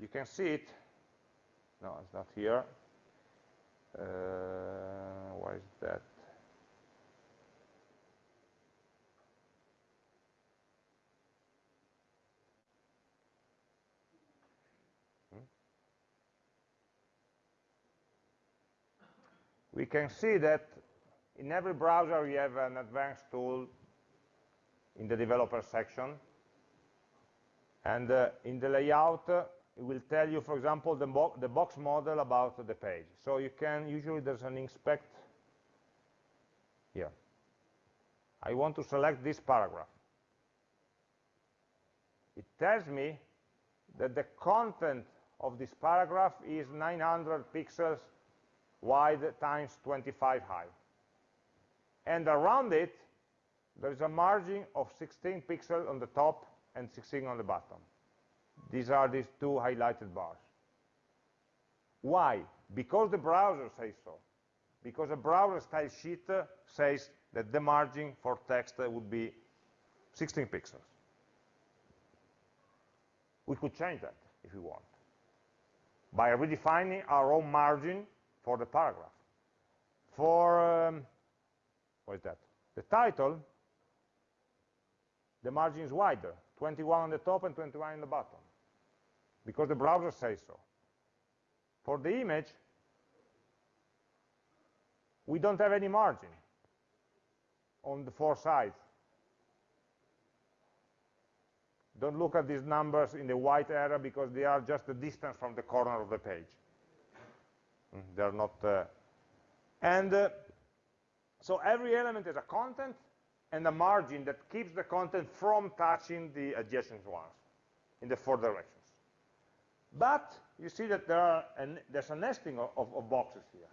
You can see it. No, it's not here. Uh, why is that? Hmm? We can see that in every browser you have an advanced tool in the developer section. And uh, in the layout, uh, it will tell you, for example, the, bo the box model about the page. So you can, usually there's an inspect here. I want to select this paragraph. It tells me that the content of this paragraph is 900 pixels wide times 25 high. And around it, there is a margin of 16 pixels on the top and 16 on the bottom. These are these two highlighted bars. Why? Because the browser says so. because a browser style sheet uh, says that the margin for text uh, would be 16 pixels. We could change that if we want by redefining our own margin for the paragraph. For, um, what is that? The title, the margin is wider, 21 on the top and 21 on the bottom, because the browser says so. For the image, we don't have any margin on the four sides. Don't look at these numbers in the white area because they are just the distance from the corner of the page. Mm, they're not, uh, and uh, so every element is a content and a margin that keeps the content from touching the adjacent ones in the four directions. But you see that there are an, there's a nesting of, of, of boxes here.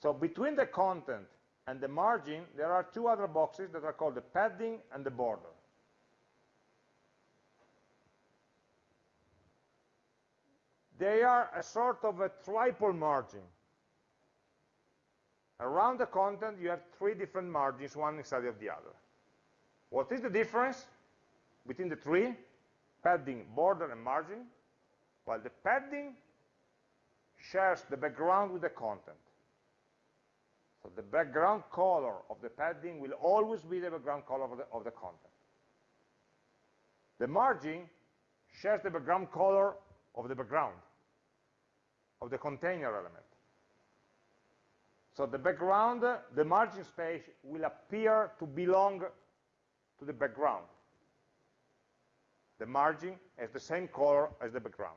So between the content and the margin, there are two other boxes that are called the padding and the border. They are a sort of a triple margin. Around the content, you have three different margins, one inside of the other. What is the difference between the three? Padding, border, and margin. Well, the padding shares the background with the content. So the background color of the padding will always be the background color of the, of the content. The margin shares the background color of the background, of the container element. So the background, the margin space will appear to belong to the background. The margin has the same color as the background.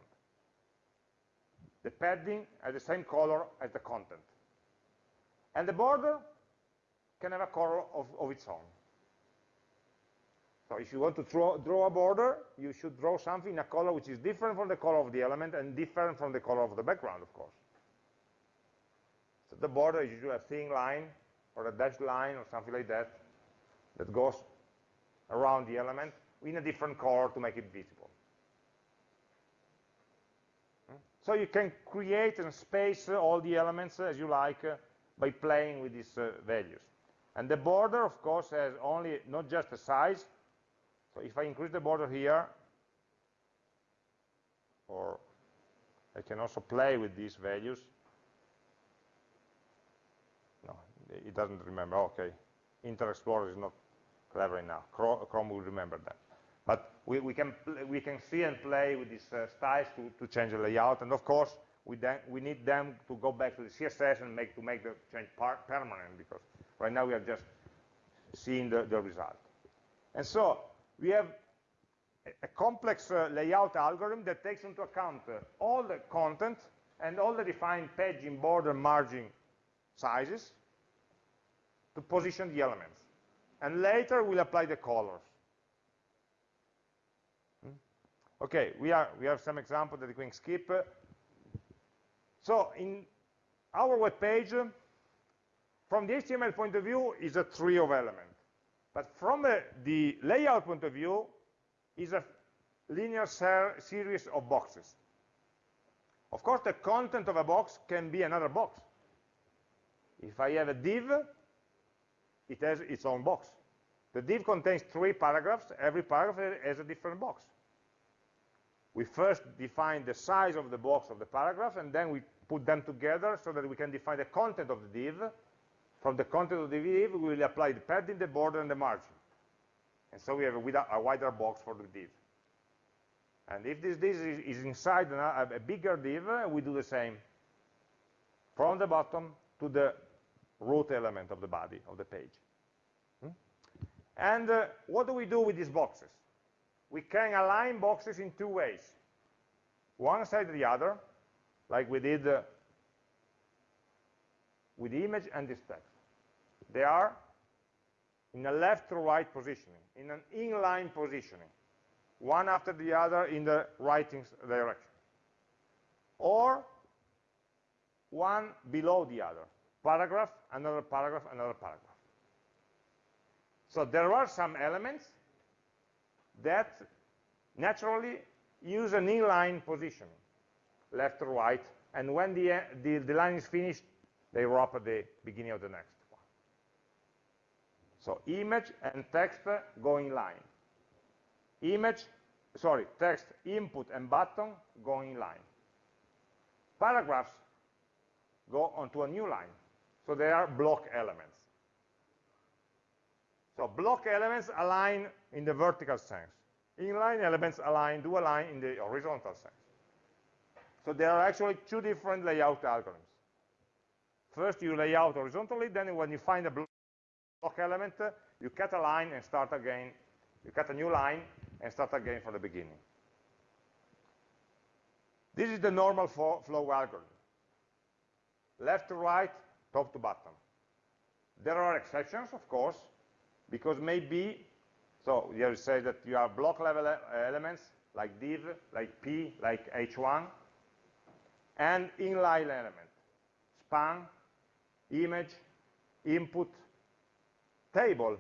The padding has the same color as the content. And the border can have a color of, of its own. So if you want to draw, draw, a border, you should draw something in a color which is different from the color of the element and different from the color of the background, of course. So the border is usually a thin line or a dashed line or something like that that goes around the element in a different color to make it visible. Hmm? So you can create and space all the elements as you like uh, by playing with these uh, values. And the border, of course, has only not just a size. So if I increase the border here, or I can also play with these values, No, it doesn't remember. Okay, Internet Explorer is not clever enough. Chrome will remember that. But we, we, can, we can see and play with these uh, styles to, to change the layout. And of course, we, then, we need them to go back to the CSS and make, to make the change permanent because right now we are just seeing the, the result. And so we have a, complex uh, layout algorithm that takes into account uh, all the content and all the defined padding, border, margin sizes to position the elements. And later we'll apply the colors. Hmm? Okay, we, are, we have some examples that we can skip. So in our web page, from the HTML point of view, is a tree of elements. But from a, the layout point of view, is a linear series of boxes. Of course, the content of a box can be another box. If I have a div, it has its own box. The div contains three paragraphs. Every paragraph has a different box. We first define the size of the box of the paragraph, and then we put them together so that we can define the content of the div. From the content of the div, we will apply the padding, the border, and the margin. And so we have a, a wider box for the div. And if this div is, is inside a, a bigger div, we do the same. From the bottom to the root element of the body of the page. Hmm? And uh, what do we do with these boxes? We can align boxes in two ways. One side or the other, like we did uh, with the image and this text. They are in a left to right positioning, in an inline positioning, one after the other in the writing direction. Or one below the other paragraph, another paragraph, another paragraph. So there are some elements that naturally use an inline positioning, left or right, and when the, the, the line is finished, they wrap at the beginning of the next. So image and text go in line. Image, sorry, text, input, and button go in line. Paragraphs go onto a new line. So they are block elements. So block elements align in the vertical sense. Inline elements align, do align in the horizontal sense. So there are actually two different layout algorithms. First you lay out horizontally, then when you find a block element, you cut a line and start again. You cut a new line and start again from the beginning. This is the normal flow algorithm. Left to right, top to bottom. There are exceptions, of course, because maybe, so you say that you have block level elements like div, like p, like h1, and inline element, span, image, input, table,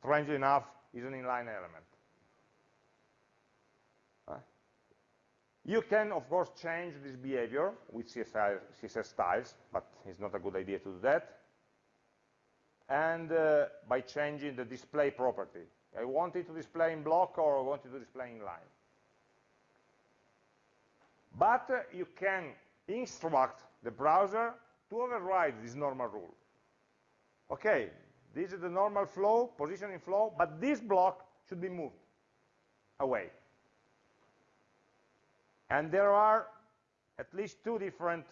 strangely enough, is an inline element. You can, of course, change this behavior with CSS, styles, but it's not a good idea to do that. And uh, by changing the display property. I want it to display in block or I want it to display in line. But uh, you can instruct the browser to override this normal rule. Okay, this is the normal flow, positioning flow, but this block should be moved away. And there are at least two different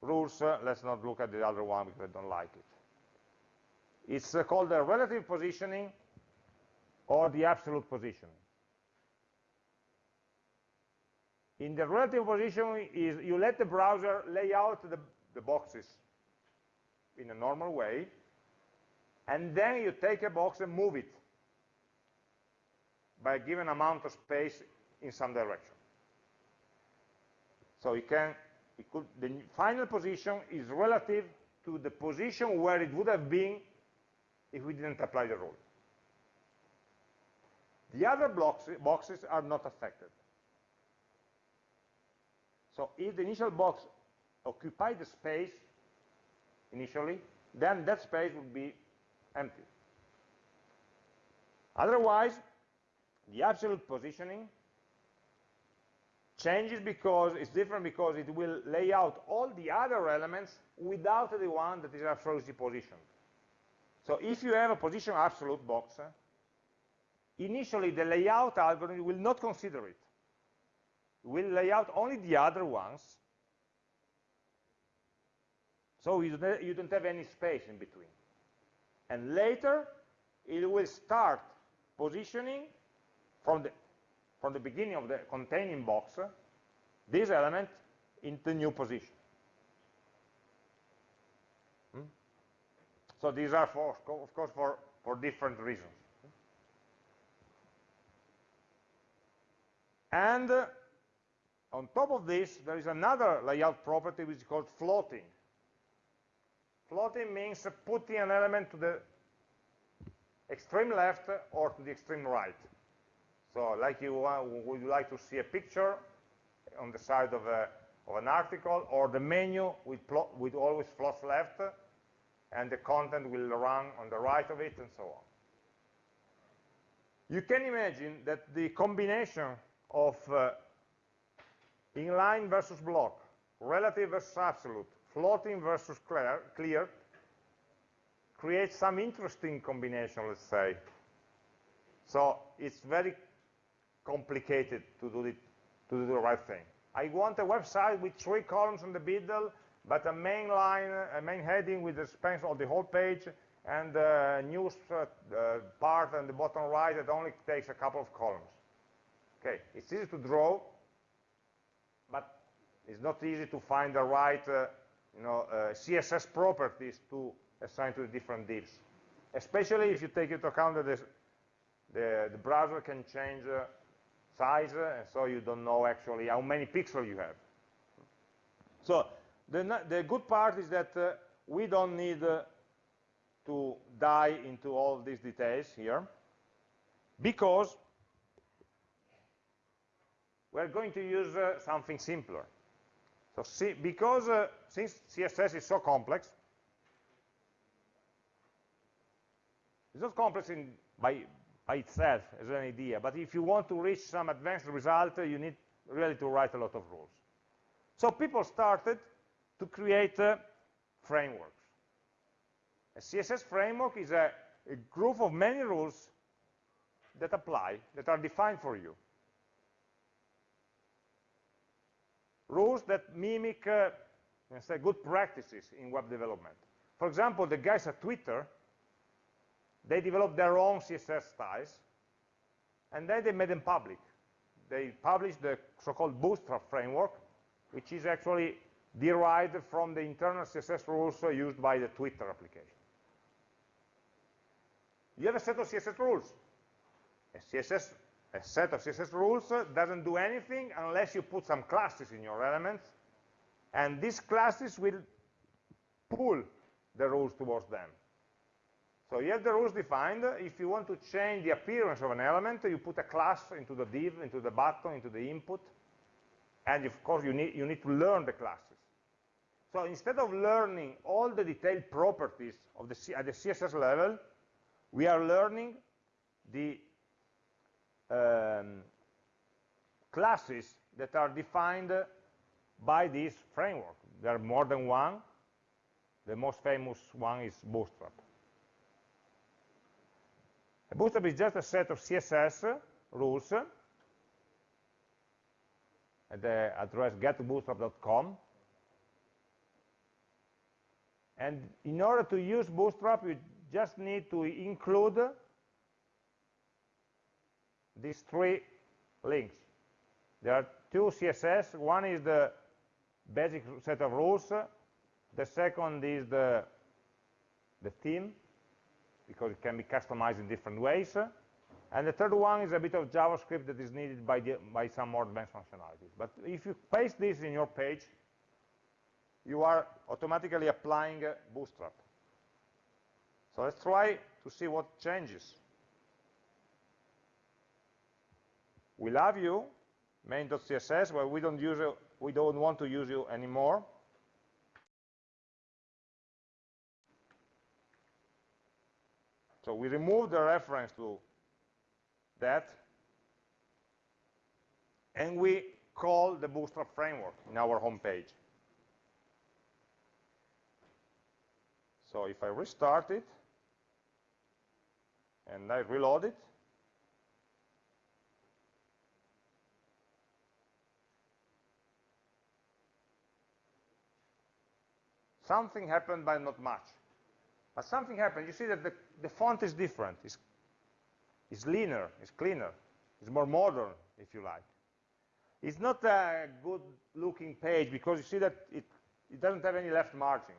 rules. Uh, let's not look at the other one because I don't like it. It's uh, called the relative positioning or the absolute positioning. In the relative positioning is you let the browser lay out the, the boxes in a normal way, and then you take a box and move it by a given amount of space in some direction. So it can, it could, the final position is relative to the position where it would have been if we didn't apply the rule. The other blocks, boxes are not affected. So if the initial box occupied the space initially, then that space would be empty. Otherwise, the absolute positioning changes because it's different because it will lay out all the other elements without the one that is absolutely positioned. So if you have a position absolute box, initially the layout algorithm will not consider it. It will lay out only the other ones. So you don't, have any space in between. And later, it will start positioning from the from the beginning of the containing box this element into new position. Hmm? So these are, for, of course, for, for different reasons. And uh, on top of this, there is another layout property which is called floating. Floating means putting an element to the extreme left or to the extreme right. So like you would you like to see a picture on the side of, a, of an article, or the menu with, with always floats left, and the content will run on the right of it, and so on. You can imagine that the combination of uh, inline versus block, relative versus absolute, floating versus clear, clear creates some interesting combination, let's say. So it's very complicated to do, it, to do the right thing. I want a website with three columns in the middle, but a main line, a main heading with the span of the whole page, and a news uh, uh, part on the bottom right that only takes a couple of columns. Okay, it's easy to draw, but it's not easy to find the right uh, you know, uh, CSS properties to assign to the different divs. Especially if you take into account that the, the browser can change uh, size, and so you don't know actually how many pixels you have. So the, the good part is that uh, we don't need uh, to dive into all these details here, because we're going to use uh, something simpler. So see, because uh, since CSS is so complex, it's not complex in, by, by itself as an idea, but if you want to reach some advanced result, uh, you need really to write a lot of rules. So people started to create uh, frameworks. A CSS framework is a, a group of many rules that apply, that are defined for you. Rules that mimic uh, say good practices in web development. For example, the guys at Twitter, they developed their own CSS styles, and then they made them public. They published the so-called Bootstrap framework, which is actually derived from the internal CSS rules used by the Twitter application. You have a set of CSS rules. A, CSS, a set of CSS rules doesn't do anything unless you put some classes in your elements, and these classes will pull the rules towards them. So you have the rules defined. If you want to change the appearance of an element, you put a class into the div, into the button, into the input, and of course you need, you need to learn the classes. So instead of learning all the detailed properties of the, at the CSS level, we are learning the um, classes that are defined by this framework. There are more than one. The most famous one is Bootstrap. A Bootstrap is just a set of CSS rules at the address getbootstrap.com. And in order to use Bootstrap, you just need to include these three links. There are two CSS. One is the basic set of rules. The second is the, the theme, because it can be customized in different ways. And the third one is a bit of JavaScript that is needed by, the, by some more advanced functionalities. But if you paste this in your page, you are automatically applying Bootstrap. So let's try to see what changes. We love you, main.css, but we don't use we don't want to use you anymore. So we remove the reference to that, and we call the Bootstrap framework in our home page. So if I restart it, and I reload it, something happened, but not much. But something happened. You see that the, the font is different. It's, it's leaner, it's cleaner, it's more modern, if you like. It's not a good looking page because you see that it, it doesn't have any left margin.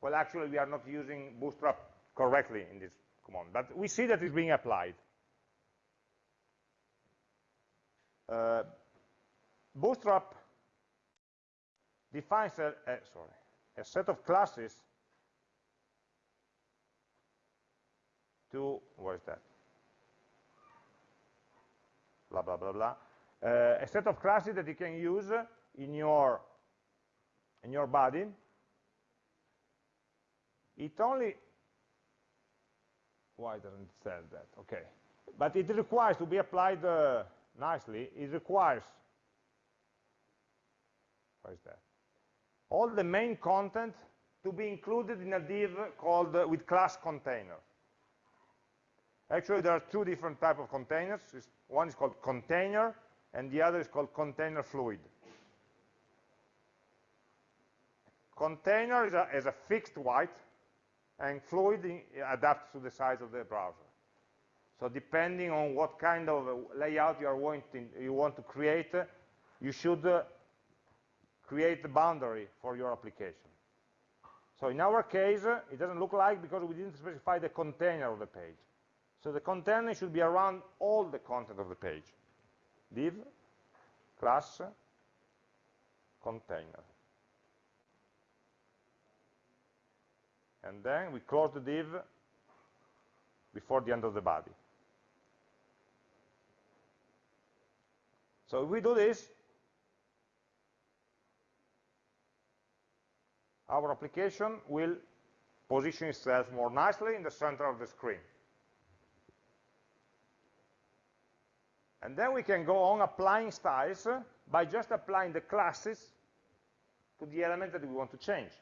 Well, actually, we are not using Bootstrap correctly in this command, but we see that it's being applied. Uh, Bootstrap defines a, sorry, a set of classes to, where is that? Blah, blah, blah, blah. Uh, a set of classes that you can use in your, in your body. It only, why doesn't it say that? Okay. But it requires to be applied uh, nicely, it requires, what is that? All the main content to be included in a div called uh, with class container. Actually, there are two different type of containers. One is called container, and the other is called container fluid. Container is a, is a fixed white, and fluid adapts to the size of the browser. So depending on what kind of layout you, are wanting, you want to create, you should uh, create the boundary for your application. So in our case, it doesn't look like because we didn't specify the container of the page. So the container should be around all the content of the page. Div, class, container. And then we close the div before the end of the body. So if we do this, our application will position itself more nicely in the center of the screen. And then we can go on applying styles by just applying the classes to the element that we want to change.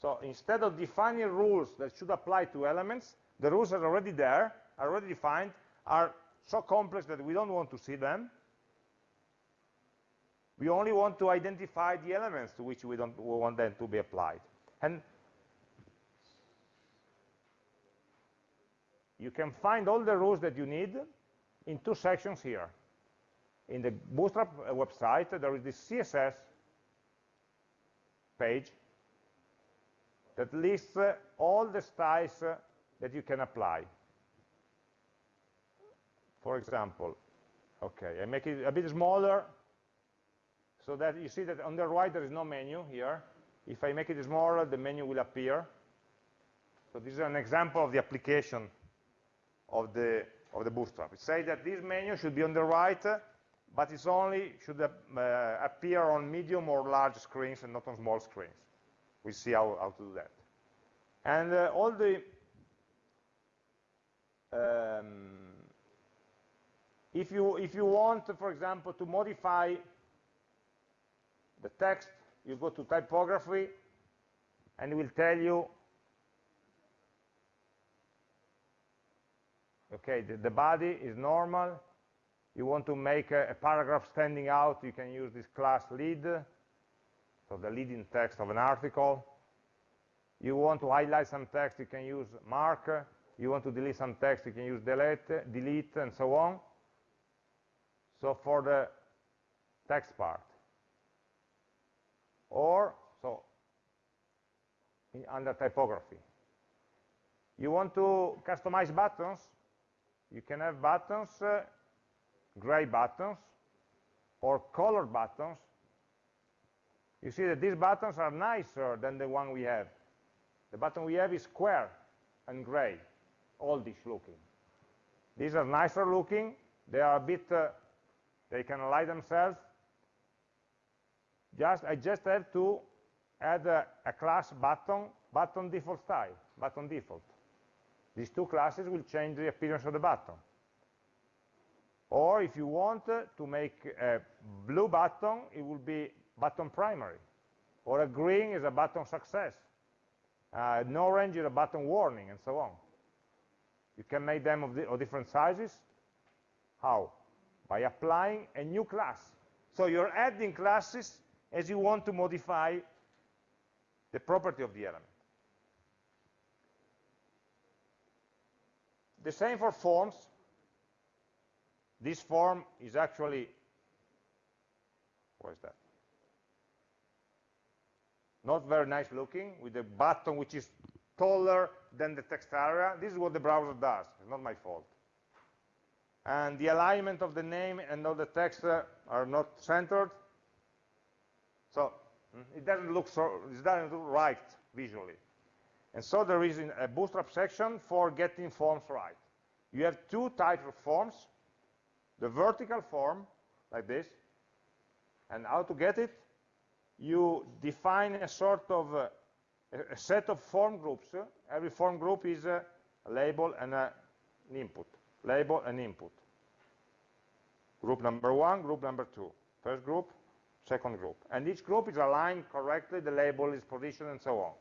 So instead of defining rules that should apply to elements, the rules are already there, are already defined, are so complex that we don't want to see them. We only want to identify the elements to which we, don't, we want them to be applied. And you can find all the rules that you need in two sections here. In the Bootstrap website, there is this CSS page that lists uh, all the styles uh, that you can apply. For example, okay, I make it a bit smaller so that you see that on the right there is no menu here. If I make it smaller, the menu will appear. So this is an example of the application of the, of the Bootstrap. It says that this menu should be on the right, but it's only should uh, appear on medium or large screens and not on small screens. We'll see how, how to do that. And uh, all the um, if you if you want, for example, to modify the text, you go to typography, and it will tell you okay, the, the, body is normal. You want to make a, a, paragraph standing out, you can use this class lead, so the leading text of an article. You want to highlight some text, you can use mark. You want to delete some text, you can use delete, delete, and so on. So for the text part. Or, so, under typography. You want to customize buttons, you can have buttons, uh, gray buttons, or colored buttons. You see that these buttons are nicer than the one we have. The button we have is square and gray, oldish looking. These are nicer looking. They are a bit, uh, they can align themselves. Just, I just have to add a, a class button, button default style, button default. These two classes will change the appearance of the button. Or if you want to make a blue button, it will be button primary. Or a green is a button success. Uh, an orange is a button warning, and so on. You can make them of, the, of different sizes. How? By applying a new class. So you're adding classes as you want to modify the property of the element. The same for forms. This form is actually, what is that? Not very nice looking, with a button which is taller than the text area. This is what the browser does. It's not my fault. And the alignment of the name and all the text uh, are not centered. So mm, it doesn't look so, it doesn't look right visually. And so there is a bootstrap section for getting forms right. You have two types of forms, the vertical form, like this, and how to get it? You define a sort of uh, a set of form groups. Every form group is a label and a, an input. Label and input. Group number one, group number two. First group, second group. And each group is aligned correctly, the label is positioned, and so on.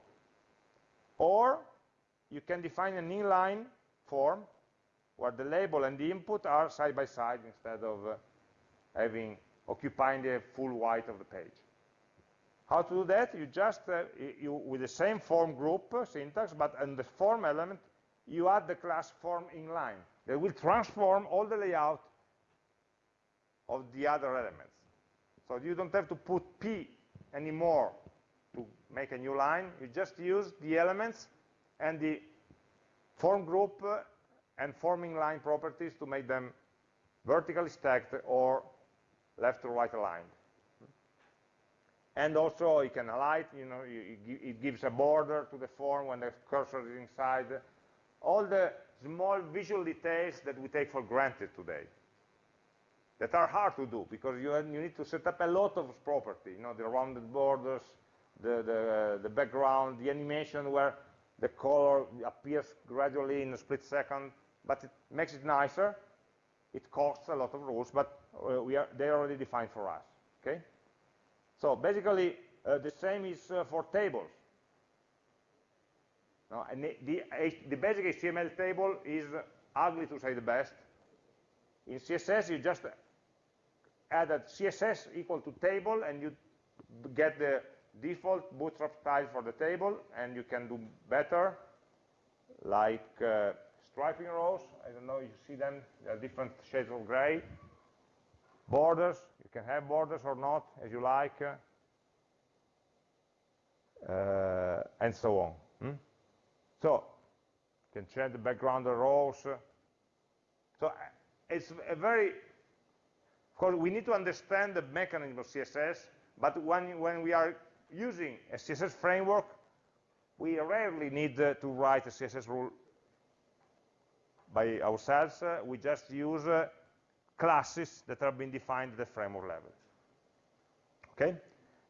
Or you can define an inline form where the label and the input are side by side instead of uh, having occupying the full white of the page. How to do that? You just, uh, you, with the same form group uh, syntax, but in the form element, you add the class form inline. That will transform all the layout of the other elements. So you don't have to put P anymore to make a new line. You just use the elements and the form group uh, and form inline properties to make them vertically stacked or left to right aligned. And also you can highlight, you know, it gives a border to the form when the cursor is inside. All the small visual details that we take for granted today. That are hard to do because you, you need to set up a lot of property, you know, the rounded borders, the, the, the background, the animation where the color appears gradually in a split second, but it makes it nicer. It costs a lot of rules, but uh, we are, they're already defined for us, okay? So basically, uh, the same is uh, for tables. No, and the, the, the, basic HTML table is ugly to say the best. In CSS, you just add a CSS equal to table, and you get the default bootstrap style for the table, and you can do better, like uh, striping rows. I don't know you see them. There are different shades of gray. Borders. You can have borders or not, as you like. Uh, and so on. Hmm? So, you can change the background of rows. So, uh, it's a very, of course, we need to understand the mechanism of CSS, but when, when we are using a CSS framework, we rarely need uh, to write a CSS rule by ourselves. Uh, we just use uh, classes that have been defined at the framework level. Okay?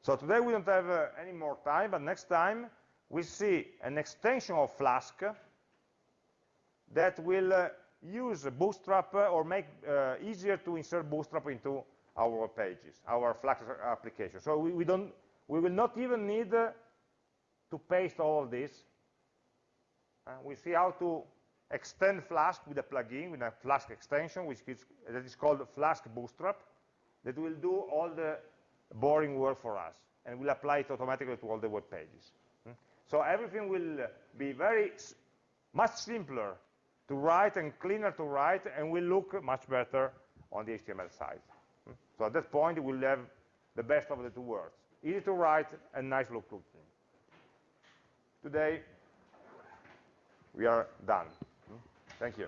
So today we don't have uh, any more time, but next time we see an extension of Flask that will uh, use Bootstrap uh, or make uh, easier to insert Bootstrap into our pages, our Flask application. So we, we, don't, we will not even need uh, to paste all of this. Uh, we see how to extend Flask with a plugin, with a Flask extension, which is, that is called Flask Bootstrap, that will do all the boring work for us, and will apply it automatically to all the web pages. Hmm? So everything will be very much simpler to write and cleaner to write, and will look much better on the HTML side. So at that point, we'll have the best of the two worlds. Easy to write and nice look looking. Today, we are done. Thank you.